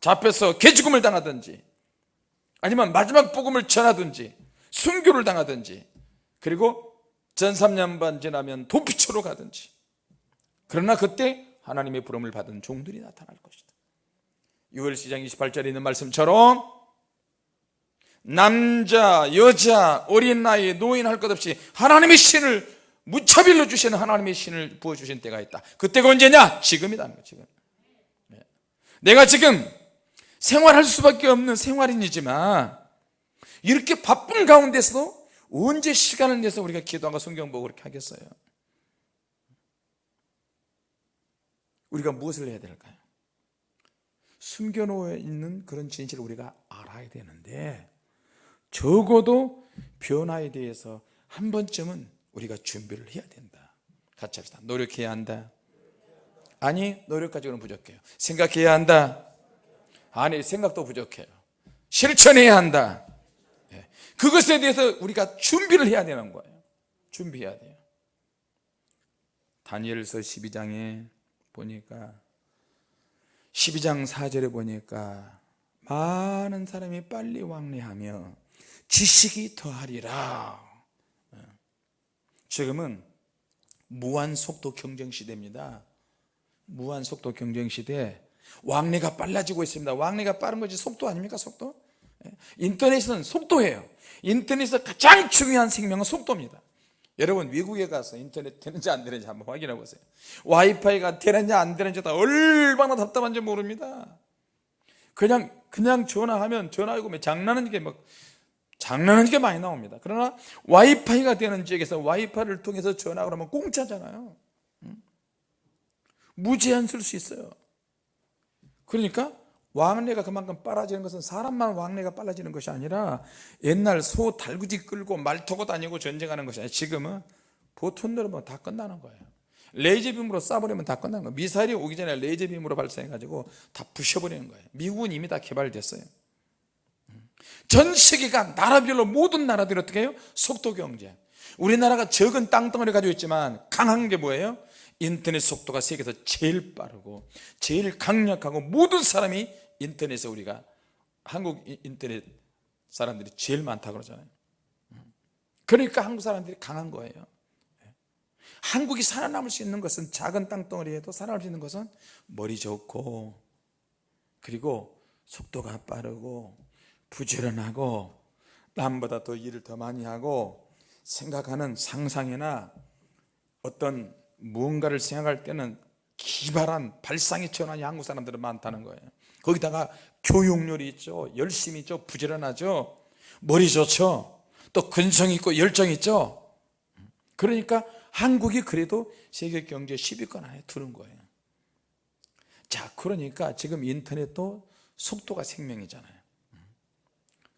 Speaker 1: 잡혀서 개죽음을 당하든지 아니면 마지막 복음을 전하든지 순교를 당하든지 그리고 전 3년 반 지나면 도피처로 가든지 그러나 그때 하나님의 부름을 받은 종들이 나타날 것이다 6월 시장 28절에 있는 말씀처럼 남자, 여자, 어린 나이, 노인 할 것 없이 하나님의 신을 무차별로 주시는 하나님의 신을 부어주신 때가 있다 그때가 언제냐? 거예요 지금 네. 내가 지금 생활할 수밖에 없는 생활인이지만 이렇게 바쁜 가운데서도 언제 시간을 내서 우리가 기도하고 성경 보고 그렇게 하겠어요? 우리가 무엇을 해야 될까요? 숨겨놓여 있는 그런 진실을 우리가 알아야 되는데 적어도 변화에 대해서 한 번쯤은 우리가 준비를 해야 된다. 같이 합시다. 노력해야 한다. 아니 노력 가지고는 부족해요. 생각해야 한다 아니 생각도 부족해요. 실천해야 한다. 예. 그것에 대해서 우리가 준비를 해야 되는 거예요. 준비해야 돼요. 다니엘서 12장에 보니까 12장 4절에 보니까 많은 사람이 빨리 왕래하며 지식이 더하리라. 예. 지금은 무한 속도 경쟁 시대입니다. 무한 속도 경쟁 시대 왕래가 빨라지고 있습니다. 왕래가 빠른 것이 속도 아닙니까 속도? 예. 인터넷은 속도예요. 인터넷에서 가장 중요한 생명은 속도입니다. 여러분 미국에 가서 인터넷 되는지 안 되는지 한번 확인해 보세요. 와이파이가 되는지 안 되는지 다 얼마나 답답한지 모릅니다. 그냥 그냥 전화하면 전화하고 뭐 장난하는 게 막 장난하는 게 많이 나옵니다. 그러나 와이파이가 되는 지역에서 와이파이를 통해서 전화를 하면 공짜잖아요. 무제한 쓸 수 있어요 그러니까 왕래가 그만큼 빨라지는 것은 사람만 왕래가 빨라지는 것이 아니라 옛날 소 달구지 끌고 말 타고 다니고 전쟁하는 것이 아니라 지금은 보통 누르면 다 끝나는 거예요. 레이저빔으로 쏴버리면 다 끝나는 거예요. 미사일이 오기 전에 레이저빔으로 발사해가지고 다 부셔버리는 거예요. 미국은 이미 다 개발됐어요. 전 세계가 나라별로 모든 나라들이 어떻게 해요? 속도 경제. 우리나라가 적은 땅덩어리 가지고 있지만 강한 게 뭐예요? 인터넷 속도가 세계에서 제일 빠르고 제일 강력하고 모든 사람이 인터넷에 우리가 한국 인터넷 사람들이 제일 많다 그러잖아요. 그러니까 한국 사람들이 강한 거예요. 한국이 살아남을 수 있는 것은 작은 땅덩어리에도 살아남을 수 있는 것은 머리 좋고 그리고 속도가 빠르고 부지런하고 남보다 더 일을 더 많이 하고 생각하는 상상이나 어떤 무언가를 생각할 때는 기발한 발상의 전환이 한국 사람들은 많다는 거예요. 거기다가 교육률이 있죠. 열심히 있죠. 부지런하죠. 머리 좋죠. 또 근성 있고 열정 있죠. 그러니까 한국이 그래도 세계 경제 10위권 안에 드는 거예요. 자 그러니까 지금 인터넷도 속도가 생명이잖아요.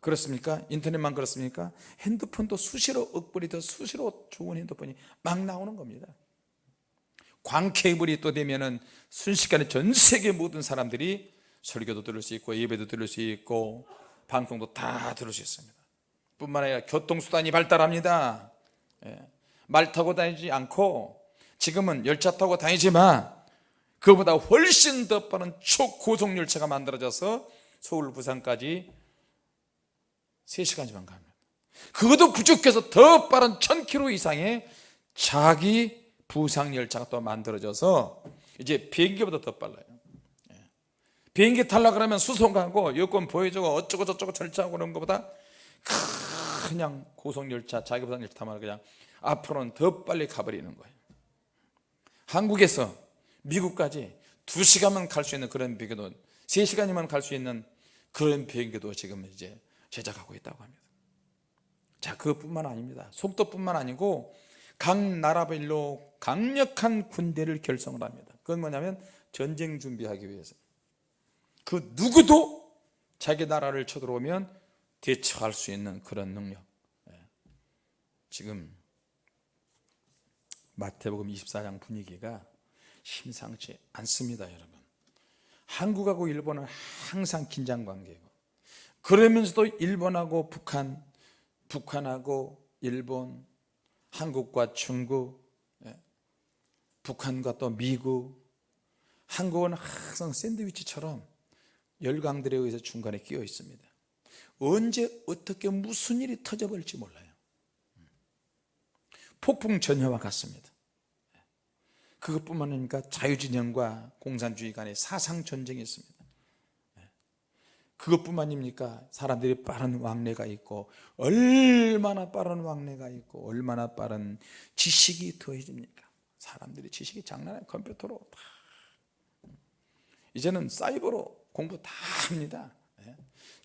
Speaker 1: 그렇습니까? 인터넷만 그렇습니까? 핸드폰도 수시로 억벌이 수시로 좋은 핸드폰이 막 나오는 겁니다 광 케이블이 또 되면은 순식간에 전 세계 모든 사람들이 설교도 들을 수 있고 예배도 들을 수 있고 방송도 다 들을 수 있습니다 뿐만 아니라 교통수단이 발달합니다 예. 말 타고 다니지 않고 지금은 열차 타고 다니지만 그보다 훨씬 더 빠른 초고속 열차가 만들어져서 서울 부산까지 3시간이면 갑니다 그것도 부족해서 더 빠른 1000km 이상의 자기 부상 열차가 또 만들어져서 이제 비행기보다 더 빨라요. 예. 비행기 탈라 그러면 수송 가고 여권 보여주고 어쩌고 저쩌고 절차하고 그런 것보다 그냥 고속열차 자기 부상 열차 타면 그냥 앞으로는 더 빨리 가버리는 거예요. 한국에서 미국까지 2시간만 갈 수 있는 그런 비행기도 3시간이면 갈 수 있는 그런 비행기도 지금 이제 제작하고 있다고 합니다. 자 그것뿐만 아닙니다. 속도뿐만 아니고 각 나라별로 강력한 군대를 결성을 합니다. 그건 뭐냐면 전쟁 준비하기 위해서. 그 누구도 자기 나라를 쳐들어오면 대처할 수 있는 그런 능력. 예. 지금 마태복음 24장 분위기가 심상치 않습니다 여러분. 한국하고 일본은 항상 긴장 관계고 그러면서도 일본하고 북한 북한하고 일본 한국과 중국 예, 북한과 또 미국 한국은 항상 샌드위치처럼 열강들에 의해서 중간에 끼어 있습니다. 언제 어떻게 무슨 일이 터져버릴지 몰라요. 폭풍 전야와 같습니다. 그것뿐만 아니라 자유진영과 공산주의 간의 사상 전쟁이 있습니다. 그것뿐만입니까? 사람들이 빠른 왕래가 있고 얼마나 빠른 왕래가 있고 얼마나 빠른 지식이 더해집니까 사람들이 지식이 장난 아니에요. 컴퓨터로. 다 이제는 사이버로 공부 다 합니다. 예.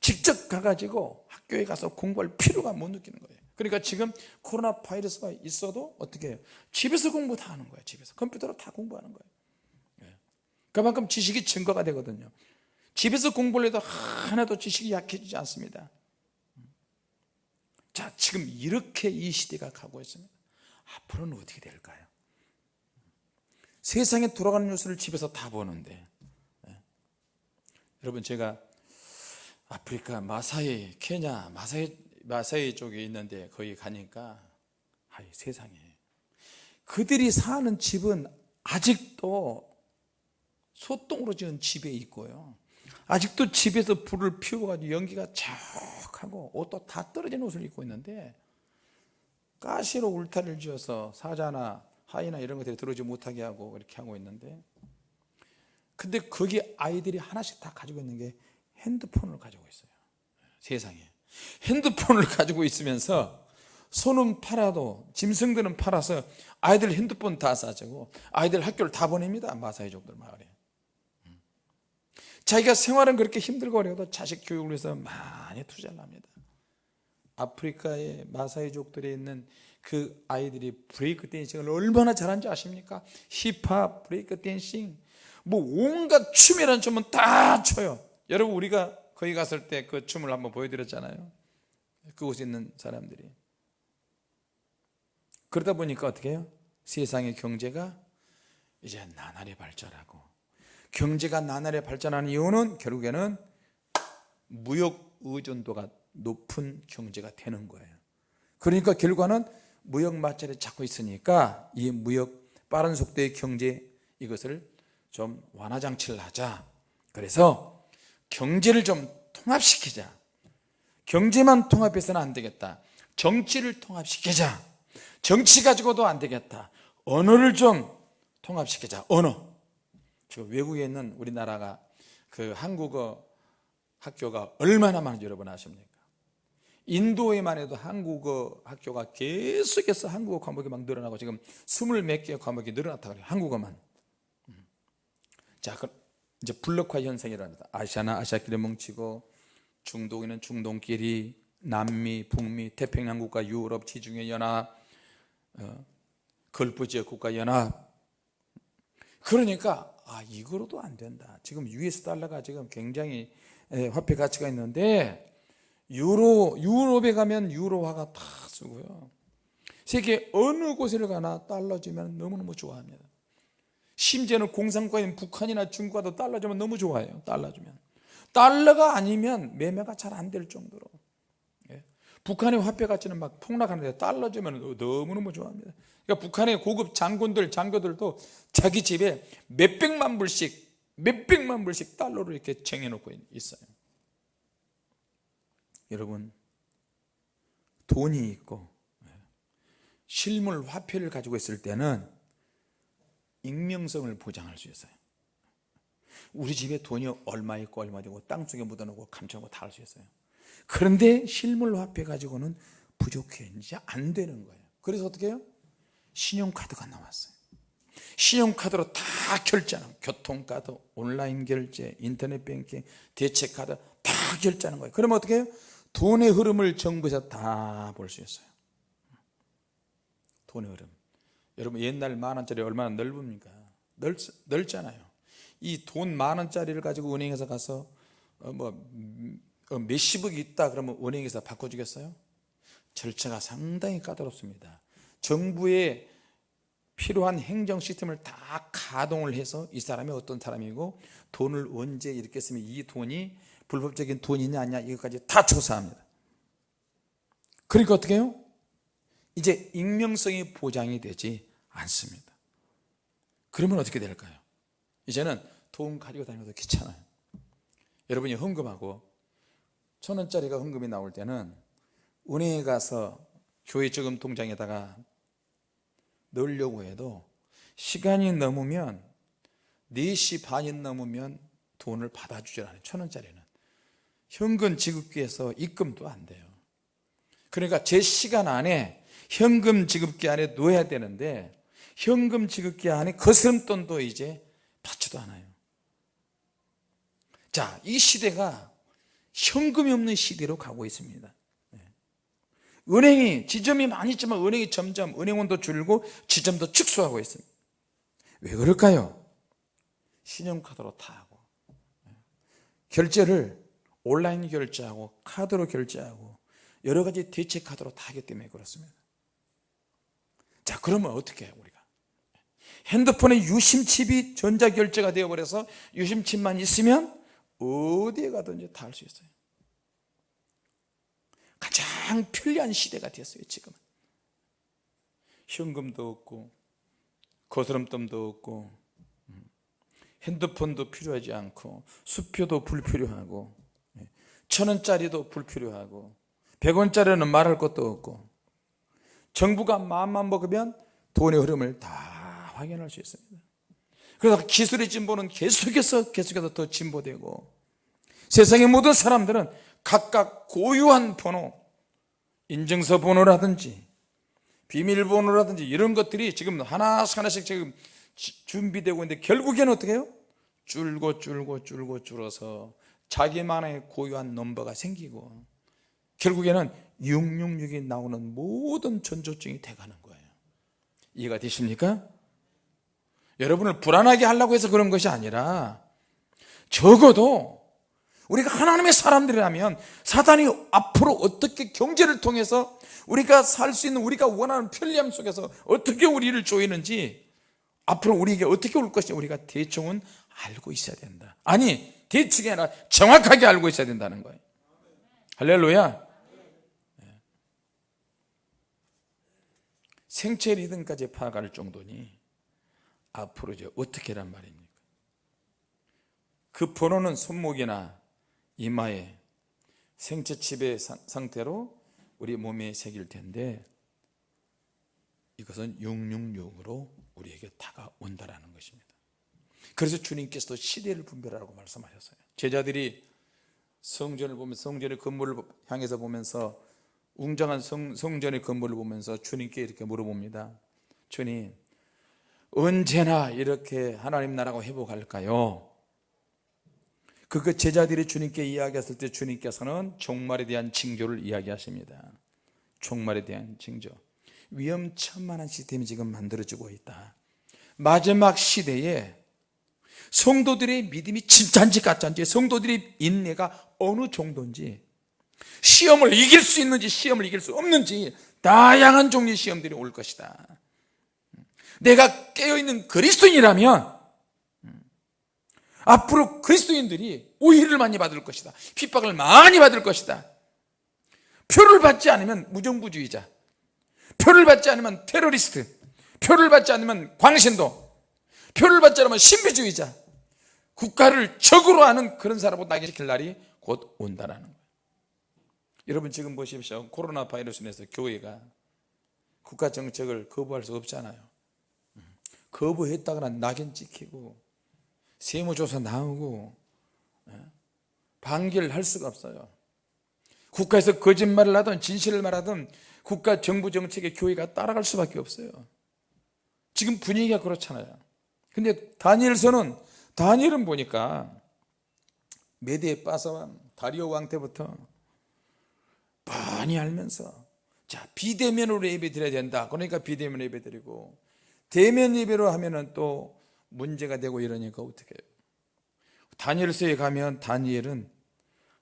Speaker 1: 직접 가가지고 학교에 가서 공부할 필요가 못 느끼는 거예요. 그러니까 지금 코로나 바이러스가 있어도 어떻게 해요? 집에서 공부 다 하는 거예요 집에서. 컴퓨터로 다 공부하는 거예요. 예. 그만큼 지식이 증거가 되거든요. 집에서 공부를 해도 하나도 지식이 약해지지 않습니다. 자 지금 이렇게 이 시대가 가고 있습니다. 앞으로는 어떻게 될까요 세상에 돌아가는 뉴스를 집에서 다 보는데. 예. 여러분 제가 아프리카 마사이 케냐 마사이 마사이 쪽에 있는데 거기 가니까 아이 세상에. 그들이 사는 집은 아직도 소똥으로 지은 집에 있고요. 아직도 집에서 불을 피워가지고 연기가 쫙하고 옷도 다 떨어진 옷을 입고 있는데 가시로 울타리를 지어서 사자나 하이나 이런 것들이 들어오지 못하게 하고 이렇게 하고 있는데 근데 거기 아이들이 하나씩 다 가지고 있는 게 핸드폰을 가지고 있어요. 세상에. 핸드폰을 가지고 있으면서 손은 팔아도 짐승들은 팔아서 아이들 핸드폰 다 싸주고 아이들 학교를 다 보냅니다. 마사이족들 마을에. 자기가 생활은 그렇게 힘들고 어려도 자식 교육을 위해서 많이 투자를 합니다. 아프리카의 마사이족들에 있는 그 아이들이 브레이크 댄싱을 얼마나 잘하는지 아십니까? 힙합, 브레이크 댄싱. 뭐 온갖 춤이라는 춤은 다 춰요. 여러분 우리가 거기 갔을 때 그 춤을 한번 보여드렸잖아요. 그곳에 있는 사람들이. 그러다 보니까 어떻게 해요? 세상의 경제가 이제 나날이 발전하고 경제가 나날이 발전하는 이유는 결국에는 무역 의존도가 높은 경제가 되는 거예요. 그러니까 결과는 무역 마찰이 잡고 있으니까 이 무역 빠른 속도의 경제 이것을 좀 완화 장치를 하자. 그래서 경제를 좀 통합시키자. 경제만 통합해서는 안 되겠다. 정치를 통합시키자. 정치 가지고도 안 되겠다. 언어를 좀 통합시키자. 언어. 지금 외국에 있는 우리나라가 그 한국어 학교가 얼마나 많은지 여러분 아십니까 인도에만 해도 한국어 학교가 계속해서 한국어 과목이 막 늘어나고 지금 스물 몇개 과목이 늘어났다 그래요 한국어만. 음. 자 그럼 이제 블록화 현상이랍니다. 아시아나 아시아끼리 뭉치고 중동에는 중동끼리 남미, 북미, 태평양 국가, 유럽, 지중해 연합 어, 걸프 지역 국가 연합. 그러니까 아 이거로도 안 된다. 지금 US 달러가 지금 굉장히 화폐 가치가 있는데 유로, 유럽에 가면 유로화가 다 쓰고요. 세계 어느 곳에 가나 달러 주면 너무너무 좋아합니다. 심지어는 공산국가인 북한이나 중국과도 달러 주면 너무 좋아해요 달러 주면. 달러가 아니면 매매가 잘 안 될 정도로. 예. 북한의 화폐 가치는 막 폭락하는데 달러 주면 너무너무 좋아합니다. 그러니까 북한의 고급 장군들 장교들도 자기 집에 몇백만 불씩 몇백만 불씩 달러로 이렇게 쟁여놓고 있어요 여러분 돈이 있고 실물 화폐를 가지고 있을 때는 익명성을 보장할 수 있어요. 우리 집에 돈이 얼마 있고 얼마 되고 땅속에 묻어놓고 감춰놓고 다 할 수 있어요. 그런데 실물 화폐 가지고는 부족해. 이제 안 되는 거예요. 그래서 어떻게 해요? 신용카드가 나왔어요. 신용카드로 다 결제하는 교통카드, 온라인 결제, 인터넷 뱅킹, 대체카드 다 결제하는 거예요. 그러면 어떻게 해요? 돈의 흐름을 정부에서 다 볼 수 있어요 돈의 흐름 여러분 옛날 만원짜리 얼마나 넓습니까? 넓, 넓잖아요 이 돈 만원짜리를 가지고 은행에서 가서 어, 뭐 음, 어, 몇십억이 있다 그러면 은행에서 바꿔주겠어요? 절차가 상당히 까다롭습니다 정부의 필요한 행정 시스템을 다 가동을 해서 이 사람이 어떤 사람이고 돈을 언제 이렇게 쓰면 이 돈이 불법적인 돈이냐 아니냐 이것까지 다 조사합니다. 그러니까 어떻게 해요? 이제 익명성이 보장이 되지 않습니다. 그러면 어떻게 될까요? 이제는 돈 가지고 다니는 것도 귀찮아요. 여러분이 헌금하고 천 원짜리가 헌금이 나올 때는 은행에 가서 교회 저금 통장에다가 넣으려고 해도 시간이 넘으면 4시 반이 넘으면 돈을 받아주질 않아요. 천 원짜리는 현금 지급기에서 입금도 안 돼요 그러니까 제 시간 안에 현금 지급기 안에 놓아야 되는데 현금 지급기 안에 거스름돈도 이제 받지도 않아요 자, 이 시대가 현금이 없는 시대로 가고 있습니다 네. 은행이 지점이 많이 있지만 은행이 점점 은행원도 줄고 지점도 축소하고 있습니다 왜 그럴까요? 신용카드로 다 하고 네. 결제를 온라인 결제하고 카드로 결제하고 여러 가지 대체 카드로 다 하기 때문에 그렇습니다. 자 그러면 어떻게 해요 우리가? 핸드폰에 유심칩이 전자결제가 되어버려서 유심칩만 있으면 어디에 가든지 다 할 수 있어요. 가장 편리한 시대가 되었어요 지금은. 현금도 없고 거스름돈도 없고 음, 핸드폰도 필요하지 않고 수표도 불필요하고 예, 천원짜리도 불필요하고 백원짜리는 말할 것도 없고 정부가 마음만 먹으면 돈의 흐름을 다 확인할 수 있습니다 그래서 기술의 진보는 계속해서 계속해서 더 진보되고 세상의 모든 사람들은 각각 고유한 번호 인증서 번호라든지 비밀번호라든지 이런 것들이 지금 하나씩 하나씩 지금 준비되고 있는데 결국에는 어떻게 해요? 줄고 줄고 줄고 줄어서 자기만의 고유한 넘버가 생기고 결국에는 666이 나오는 모든 전조증이 돼가는 거예요 이해가 되십니까? 여러분을 불안하게 하려고 해서 그런 것이 아니라 적어도 우리가 하나님의 사람들이라면 사단이 앞으로 어떻게 경제를 통해서 우리가 살 수 있는 우리가 원하는 편리함 속에서 어떻게 우리를 조이는지 앞으로 우리에게 어떻게 올 것인지 우리가 대충은 알고 있어야 된다 아니 대충이 아니라. 정확하게 알고 있어야 된다는 거예요. 할렐루야. 생체 리듬까지 파악할 정도니 앞으로 이제 어떻게 란 말입니까? 그 번호는 손목이나 이마에 생체 칩의 상태로 우리 몸에 새길 텐데 이것은 666으로 우리에게 다가온다라는 것입니다 그래서 주님께서도 시대를 분별하라고 말씀하셨어요. 제자들이 성전을 보면서 성전의 건물을 향해서 보면서 웅장한 성, 성전의 건물을 보면서 주님께 이렇게 물어봅니다. 주님 언제나 이렇게 하나님 나라가 회복할까요? 그 제자들이 주님께 이야기했을 때 주님께서는 종말에 대한 징조를 이야기하십니다. 종말에 대한 징조. 위험천만한 시스템이 지금 만들어지고 있다. 마지막 시대에 성도들의 믿음이 진짜인지 가짜인지 성도들의 인내가 어느 정도인지 시험을 이길 수 있는지 시험을 이길 수 없는지 다양한 종류의 시험들이 올 것이다. 내가 깨어있는 그리스도인이라면 앞으로 그리스도인들이 오해를 많이 받을 것이다. 핍박을 많이 받을 것이다. 표를 받지 않으면 무정부주의자 표를 받지 않으면 테러리스트 표를 받지 않으면 광신도 표를 받지 않으면 신비주의자. 국가를 적으로 하는 그런 사람으로 나게 시킬 날이 곧 온다는 거예요. 여러분 지금 보십시오. 코로나 바이러스 인해서 교회가 국가 정책을 거부할 수 없잖아요. 거부했다가는 낙인 찍히고 세무조사 나오고 예? 반기를 할 수가 없어요. 국가에서 거짓말을 하든 진실을 말하든 국가 정부 정책에 교회가 따라갈 수밖에 없어요. 지금 분위기가 그렇잖아요 근데 다니엘서는 다니엘은 보니까 메디에 빠서왕 다리오 왕 때부터 많이 알면서 자 비대면으로 예배 드려야 된다. 그러니까 비대면 예배 드리고 대면 예배로 하면은 또 문제가 되고 이러니까 어떻게 해요? 다니엘서에 가면 다니엘은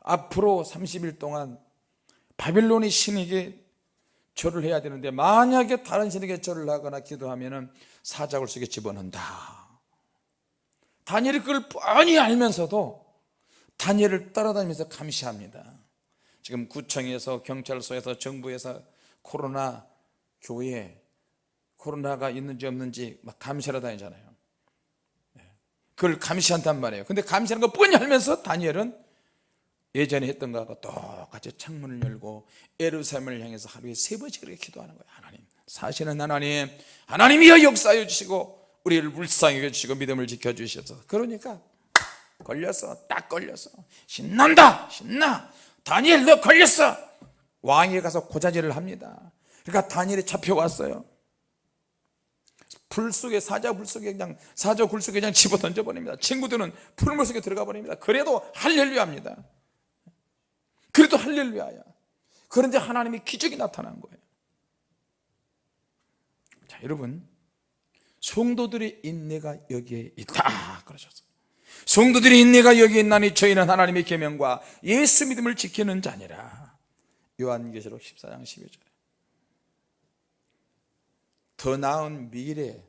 Speaker 1: 앞으로 30일 동안 바빌론의 신에게 절을 해야 되는데 만약에 다른 신에게 절을 하거나 기도하면 은 사자굴 속에 집어넣는다 다니엘이 그걸 뻔히 알면서도 다니엘을 따라다니면서 감시합니다. 지금 구청에서 경찰서에서 정부에서 코로나 교회 코로나가 있는지 없는지 막 감시하러 다니잖아요. 네. 그걸 감시한단 말이에요. 근데 감시하는 거 뻔히 알면서 다니엘은 예전에 했던 거하고 똑같이 창문을 열고 에루살렘을 향해서 하루에 세 번씩 그렇게 기도하는 거예요. 하나님 사실은 하나님 하나님이여 역사해 주시고 우리를 불쌍히 해주시고 믿음을 지켜주셔서. 그러니까 걸렸어 딱 걸렸어 신난다! 신나! 다니엘 너 걸렸어! 왕에 가서 고자질을 합니다. 그러니까 다니엘이 잡혀왔어요. 불 속에 사자 불 속에 그냥 사자 굴 속에 그냥 집어 던져 버립니다. 친구들은 풀물 속에 들어가 버립니다. 그래도 할렐루야입니다. 그래도 할렐루야야. 그런데 하나님이 기적이 나타난 거예요. 자 여러분 성도들의 인내가 여기에 있다. 그러셨어요. 성도들의 인내가 여기에 있나니 저희는 하나님의 계명과 예수 믿음을 지키는 자니라. 요한계시록 14장 12절에 더 나은 미래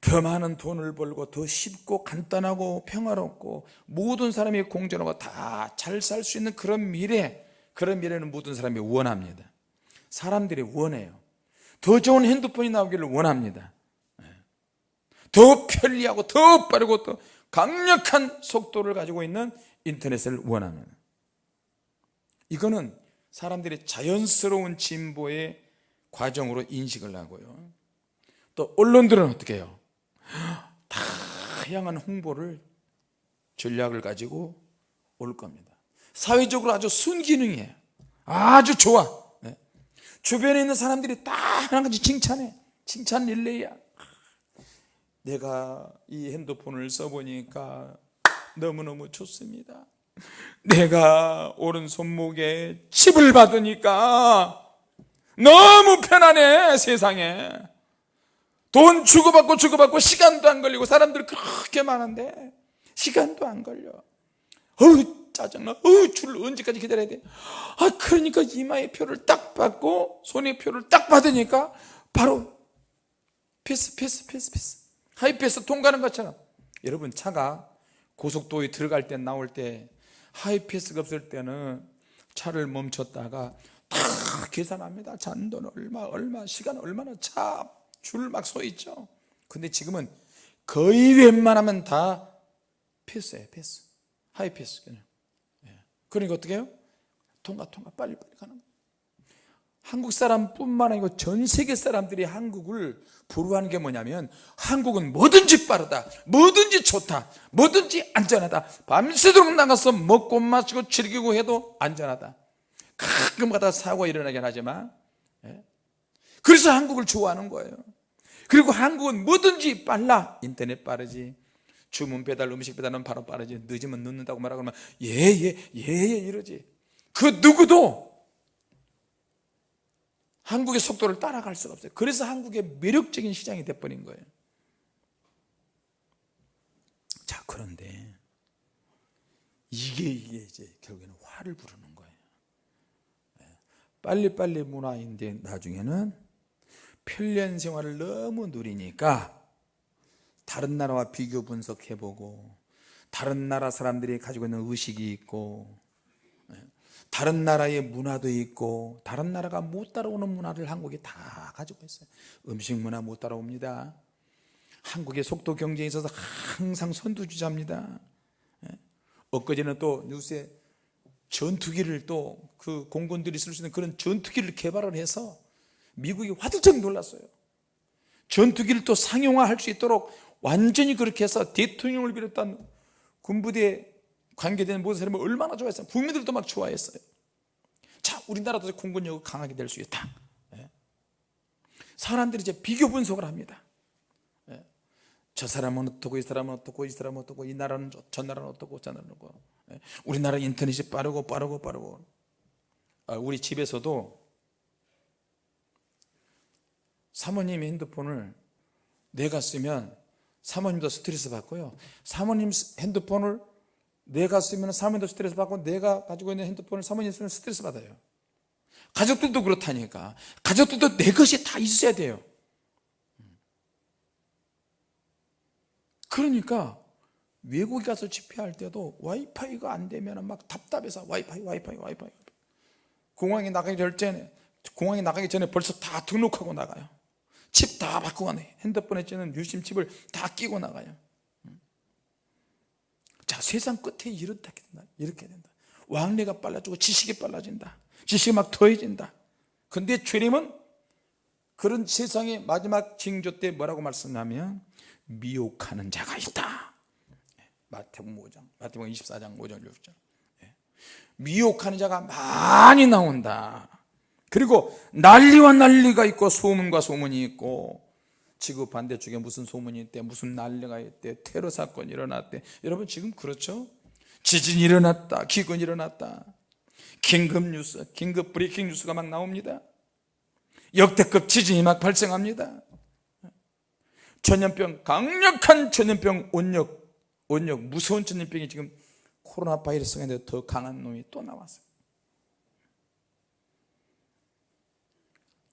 Speaker 1: 더 많은 돈을 벌고 더 쉽고 간단하고 평화롭고 모든 사람이 공존하고 다 잘 살 수 있는 그런 미래 그런 미래는 모든 사람이 원합니다. 사람들이 원해요. 더 좋은 핸드폰이 나오기를 원합니다 더 편리하고 더 빠르고 더 강력한 속도를 가지고 있는 인터넷을 원합니다 이거는 사람들의 자연스러운 진보의 과정으로 인식을 하고요. 또 언론들은 어떻게 해요? 다양한 홍보를 전략을 가지고 올 겁니다. 사회적으로 아주 순기능이에요 아주 좋아. 네. 주변에 있는 사람들이 다 하나같이 칭찬해. 칭찬 릴레이야 내가 이 핸드폰을 써보니까 너무너무 좋습니다. 내가 오른손목에 칩을 받으니까 너무 편하네 세상에. 돈 주고받고 주고받고 시간도 안 걸리고 사람들 그렇게 많은데 시간도 안 걸려. 어우 짜증나. 어우 줄을 언제까지 기다려야 돼아 그러니까 이마의 표를 딱 받고 손의 표를 딱 받으니까 바로 패스 패스 패스 패스 하이패스 통과하는 것처럼. 여러분 차가 고속도로에 들어갈 때 나올 때 하이패스가 없을 때는 차를 멈췄다가 다 계산합니다. 잔돈 얼마 얼마 시간 얼마나 차 줄 막 서 있죠. 근데 지금은 거의 웬만하면 다 패스예요 패스. 하이패스 그냥. 예. 그러니까 어떻게 해요? 통과 통과. 빨리 빨리 가는 거예요 한국 사람뿐만 아니고 전 세계 사람들이 한국을 부러워하는 게 뭐냐면 한국은 뭐든지 빠르다 뭐든지 좋다 뭐든지 안전하다. 밤새도록 나가서 먹고 마시고 즐기고 해도 안전하다. 가끔 가다 사고가 일어나긴 하지만 예? 그래서 한국을 좋아하는 거예요. 그리고 한국은 뭐든지 빨라. 인터넷 빠르지. 주문 배달 음식 배달은 바로 빠르지. 늦으면 늦는다고 말하고 그러면 예예예예 예, 예, 예, 이러지. 그 누구도 한국의 속도를 따라갈 수가 없어요. 그래서 한국의 매력적인 시장이 돼버린 거예요. 자 그런데 이게 이게 이제 결국에는 화를 부르는 거예요. 네. 빨리빨리 문화인데 나중에는 편리한 생활을 너무 누리니까 다른 나라와 비교 분석해보고 다른 나라 사람들이 가지고 있는 의식이 있고 다른 나라의 문화도 있고 다른 나라가 못 따라오는 문화를 한국이 다 가지고 있어요. 음식 문화 못 따라옵니다. 한국의 속도 경쟁에 있어서 항상 선두주자입니다. 예? 엊그제는 또 뉴스에 전투기를 또 그 공군들이 쓸 수 있는 그런 전투기를 개발을 해서 미국이 화들짝 놀랐어요. 전투기를 또 상용화할 수 있도록 완전히 그렇게 해서 대통령을 비롯한 군부대에 관계되는 모든 사람이 얼마나 좋아했어요. 국민들도 막 좋아했어요. 자 우리나라도 공군력이 강하게 될 수 있다. 예. 사람들이 이제 비교 분석을 합니다. 예. 저 사람은 어떻고 이 사람은 어떻고 이 사람은 어떻고 이 나라는 저, 저 나라는 어떻고 저 나라는 어떻고. 예. 우리나라 인터넷이 빠르고 빠르고 빠르고. 아, 우리 집에서도 사모님의 핸드폰을 내가 쓰면 사모님도 스트레스 받고요. 사모님 핸드폰을 내가 쓰면 사모님도 스트레스 받고 내가 가지고 있는 핸드폰을 사모님 쓰면 스트레스 받아요. 가족들도 그렇다니까. 가족들도 내 것이 다 있어야 돼요. 그러니까 외국에 가서 집회할 때도 와이파이가 안 되면 막 답답해서 와이파이 와이파이 와이파이. 공항에 나가기 전에 공항에 나가기 전에 벌써 다 등록하고 나가요. 칩 다 바꾸고 가네 핸드폰에 찌는 유심 칩을 다 끼고 나가요 자 세상 끝에 이렇게 된다. 이렇게 된다. 왕래가 빨라지고 지식이 빨라진다. 지식이 막 더해진다. 근데 주님은 그런 세상의 마지막 징조 때 뭐라고 말씀하면 미혹하는 자가 있다. 마태복음 5장 마태복음 24장 5절 6절 미혹하는 자가 많이 나온다. 그리고 난리와 난리가 있고 소문과 소문이 있고 지구 반대쪽에 무슨 소문이 있대 무슨 난리가 있대 테러 사건이 일어났대. 여러분 지금 그렇죠? 지진이 일어났다 기근이 일어났다. 긴급 뉴스 긴급 브레이킹 뉴스가 막 나옵니다. 역대급 지진이 막 발생합니다. 전염병 강력한 전염병 온역 온역 무서운 전염병이 지금 코로나 바이러스가 더 강한 놈이 또 나왔어요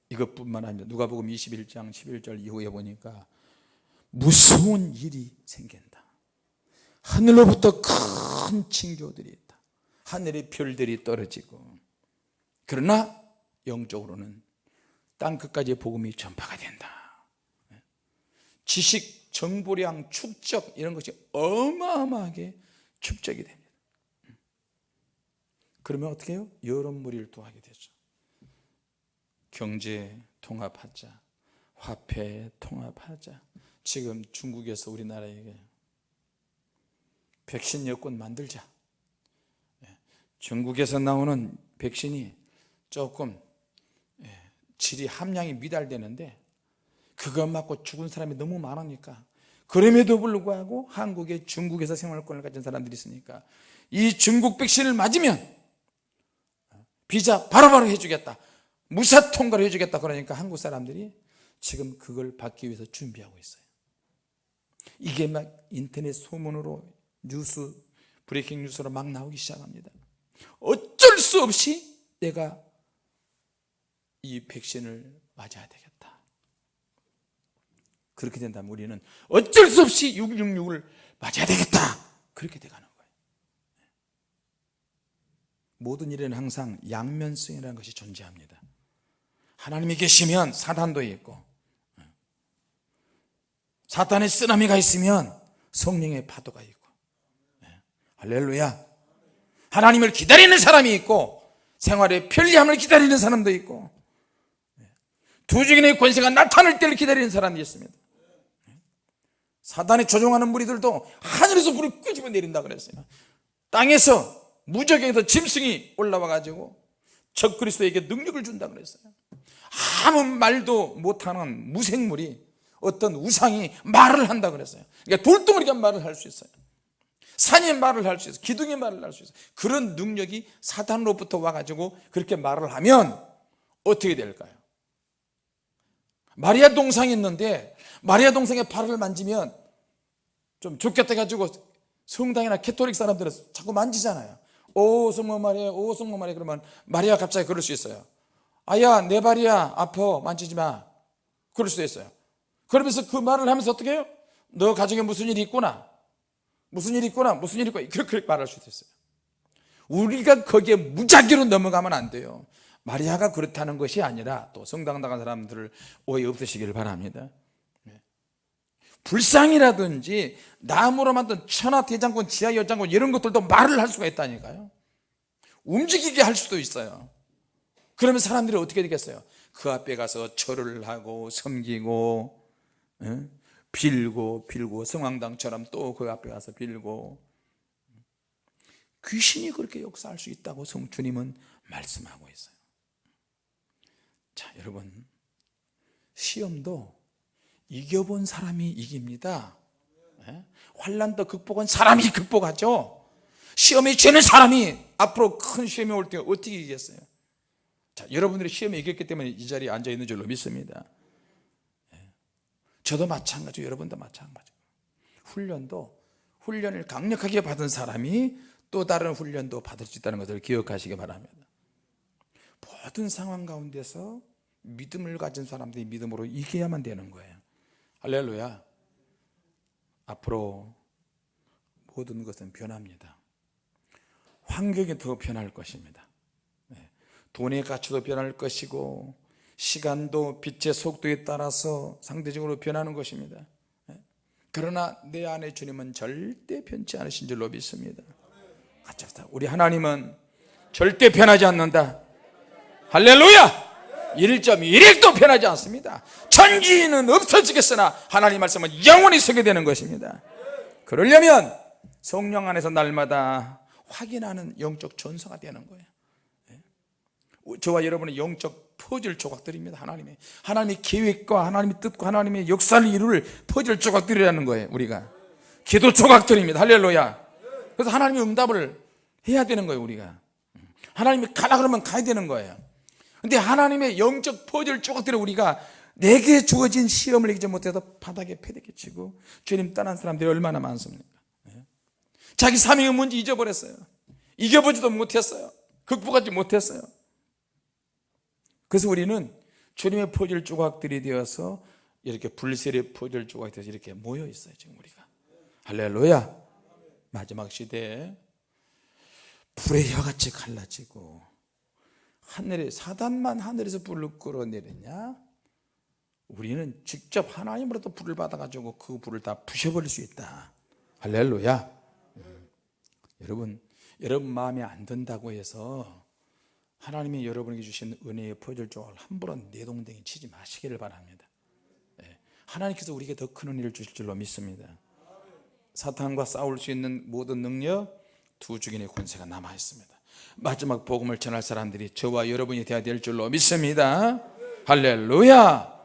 Speaker 1: 이것뿐만 아니라 누가복음 21장 11절 이후에 보니까 무서운 일이 생긴다. 하늘로부터 큰 징조들이 있다. 하늘의 별들이 떨어지고. 그러나 영적으로는 땅끝까지 복음이 전파가 된다. 지식, 정보량, 축적 이런 것이 어마어마하게 축적이 됩니다. 그러면 어떻게 해요? 여러 무리를 또 하게 되죠 경제 통합하자. 화폐 통합하자. 지금 중국에서 우리나라에게 백신 여권 만들자. 예, 중국에서 나오는 백신이 조금 예, 질이 함량이 미달되는데 그것 맞고 죽은 사람이 너무 많으니까. 그럼에도 불구하고 한국에 중국에서 생활권을 가진 사람들이 있으니까 이 중국 백신을 맞으면 비자 바로바로 해주겠다 무사 통과를 해주겠다 그러니까 한국 사람들이 지금 그걸 받기 위해서 준비하고 있어요. 이게 막 인터넷 소문으로 뉴스 브레이킹 뉴스로 막 나오기 시작합니다. 어쩔 수 없이 내가 이 백신을 맞아야 되겠다. 그렇게 된다면 우리는 어쩔 수 없이 666을 맞아야 되겠다. 그렇게 돼가는 거예요. 모든 일에는 항상 양면성이라는 것이 존재합니다 하나님이 계시면 사단도 있고 사탄의 쓰나미가 있으면 성령의 파도가 있고 네. 할렐루야 하나님을 기다리는 사람이 있고 생활의 편리함을 기다리는 사람도 있고 네. 두 중인의 권세가 나타날 때를 기다리는 사람이 있습니다 네. 사단이 조종하는 무리들도 하늘에서 불을 끄집어 내린다 그랬어요 땅에서 무적에서 짐승이 올라와 가지고 적 그리스도에게 능력을 준다 그랬어요. 아무 말도 못하는 무생물이 어떤 우상이 말을 한다 그랬어요. 그러니까 돌덩어리가 말을 할 수 있어요. 산이 말을 할 수 있어요. 기둥이 말을 할 수 있어요. 그런 능력이 사탄으로부터 와가지고 그렇게 말을 하면 어떻게 될까요? 마리아 동상이 있는데 마리아 동상의 발을 만지면 좀 좋겠다 가지고 성당이나 캐톨릭 사람들은 자꾸 만지잖아요 오 성모 마리아 오 성모 마리아 그러면 마리아 갑자기 그럴 수 있어요. 아야 내 발이야. 아파. 만지지 마. 그럴 수도 있어요. 그러면서 그 말을 하면서 어떻게 해요? 너 가정에 무슨 일이 있구나. 무슨 일이 있구나. 무슨 일이 있구나. 그렇게 말할 수도 있어요. 우리가 거기에 무작위로 넘어가면 안 돼요. 마리아가 그렇다는 것이 아니라 또 성당 나간 사람들을 오해 없으시길 바랍니다. 네. 불상이라든지 나무로 만든 천하 대장군 지하 열장군 이런 것들도 말을 할 수가 있다니까요. 움직이게 할 수도 있어요. 그러면 사람들이 어떻게 되겠어요? 그 앞에 가서 절을 하고 섬기고 예? 빌고 빌고 성황당처럼 또 그 앞에 가서 빌고. 귀신이 그렇게 역사할 수 있다고 성주님은 말씀하고 있어요. 자 여러분. 시험도 이겨본 사람이 이깁니다. 예? 환란도 극복한 사람이 극복하죠. 시험에 쥐는 사람이 앞으로 큰 시험이 올 때 어떻게 이기겠어요? 자, 여러분들이 시험에 이겼기 때문에 이 자리에 앉아 있는 줄로 믿습니다. 예. 저도 마찬가지고 여러분도 마찬가지고. 훈련도 훈련을 강력하게 받은 사람이 또 다른 훈련도 받을 수 있다는 것을 기억하시기 바랍니다. 모든 상황 가운데서 믿음을 가진 사람들이 믿음으로 이겨야만 되는 거예요 할렐루야 앞으로 모든 것은 변합니다 환경이 더 변할 것입니다 네. 돈의 가치도 변할 것이고 시간도 빛의 속도에 따라서 상대적으로 변하는 것입니다 네. 그러나 내 안에 주님은 절대 변치 않으신 줄로 믿습니다. 우리 하나님은 절대 변하지 않는다 할렐루야 1.1핵도 변하지 않습니다. 천지는 없어지겠으나 하나님 말씀은 영원히 서게 되는 것입니다. 그러려면 성령 안에서 날마다 확인하는 영적 전서가 되는 거예요. 예. 저와 여러분의 영적 퍼즐 조각들입니다 하나님의. 하나님의 계획과 하나님의 뜻과 하나님의 역사를 이룰 퍼즐 조각들이라는 거예요 우리가. 기도 조각들입니다. 할렐루야. 그래서 하나님의 응답을 해야 되는 거예요 우리가. 하나님이 가라 그러면 가야 되는 거예요 근데 하나님의 영적 퍼즐 조각들을 우리가 내게 주어진 시험을 이기지 못해서 바닥에 패대기 치고 주님 떠난 사람들이 얼마나 많습니까? 예? 자기 사명의 문제 잊어버렸어요. 이겨보지도 못했어요. 극복하지 못했어요. 그래서 우리는 주님의 퍼즐 조각들이 되어서 이렇게 불세의 퍼즐 조각이 되어서 이렇게 모여 있어요 지금 우리가. 할렐루야. 마지막 시대에 불의 혀같이 갈라지고 하늘에 사단만 하늘에서 불을 끌어내렸냐? 우리는 직접 하나님으로부터 불을 받아가지고 그 불을 다 부셔버릴 수 있다. 할렐루야. 음. 여러분 여러분 마음에 안 든다고 해서 하나님이 여러분에게 주신 은혜의 조각을 함부로 내동댕이 치지 마시기를 바랍니다. 네. 하나님께서 우리에게 더 큰 은혜를 주실 줄로 믿습니다. 사탄과 싸울 수 있는 모든 능력 두 주인의 권세가 남아 있습니다 마지막 복음을 전할 사람들이 저와 여러분이 되어야 될 줄로 믿습니다. 할렐루야.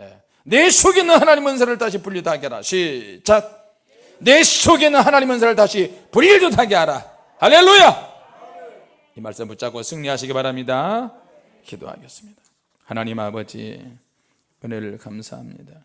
Speaker 1: 예. 내 속에 있는 하나님 은사를 다시 분리하게 하라. 시작. 내 속에 있는 하나님 은사를 다시 분리하게 하라. 할렐루야. 이 말씀 붙잡고 승리하시기 바랍니다. 기도하겠습니다. 하나님 아버지 은혜를 감사합니다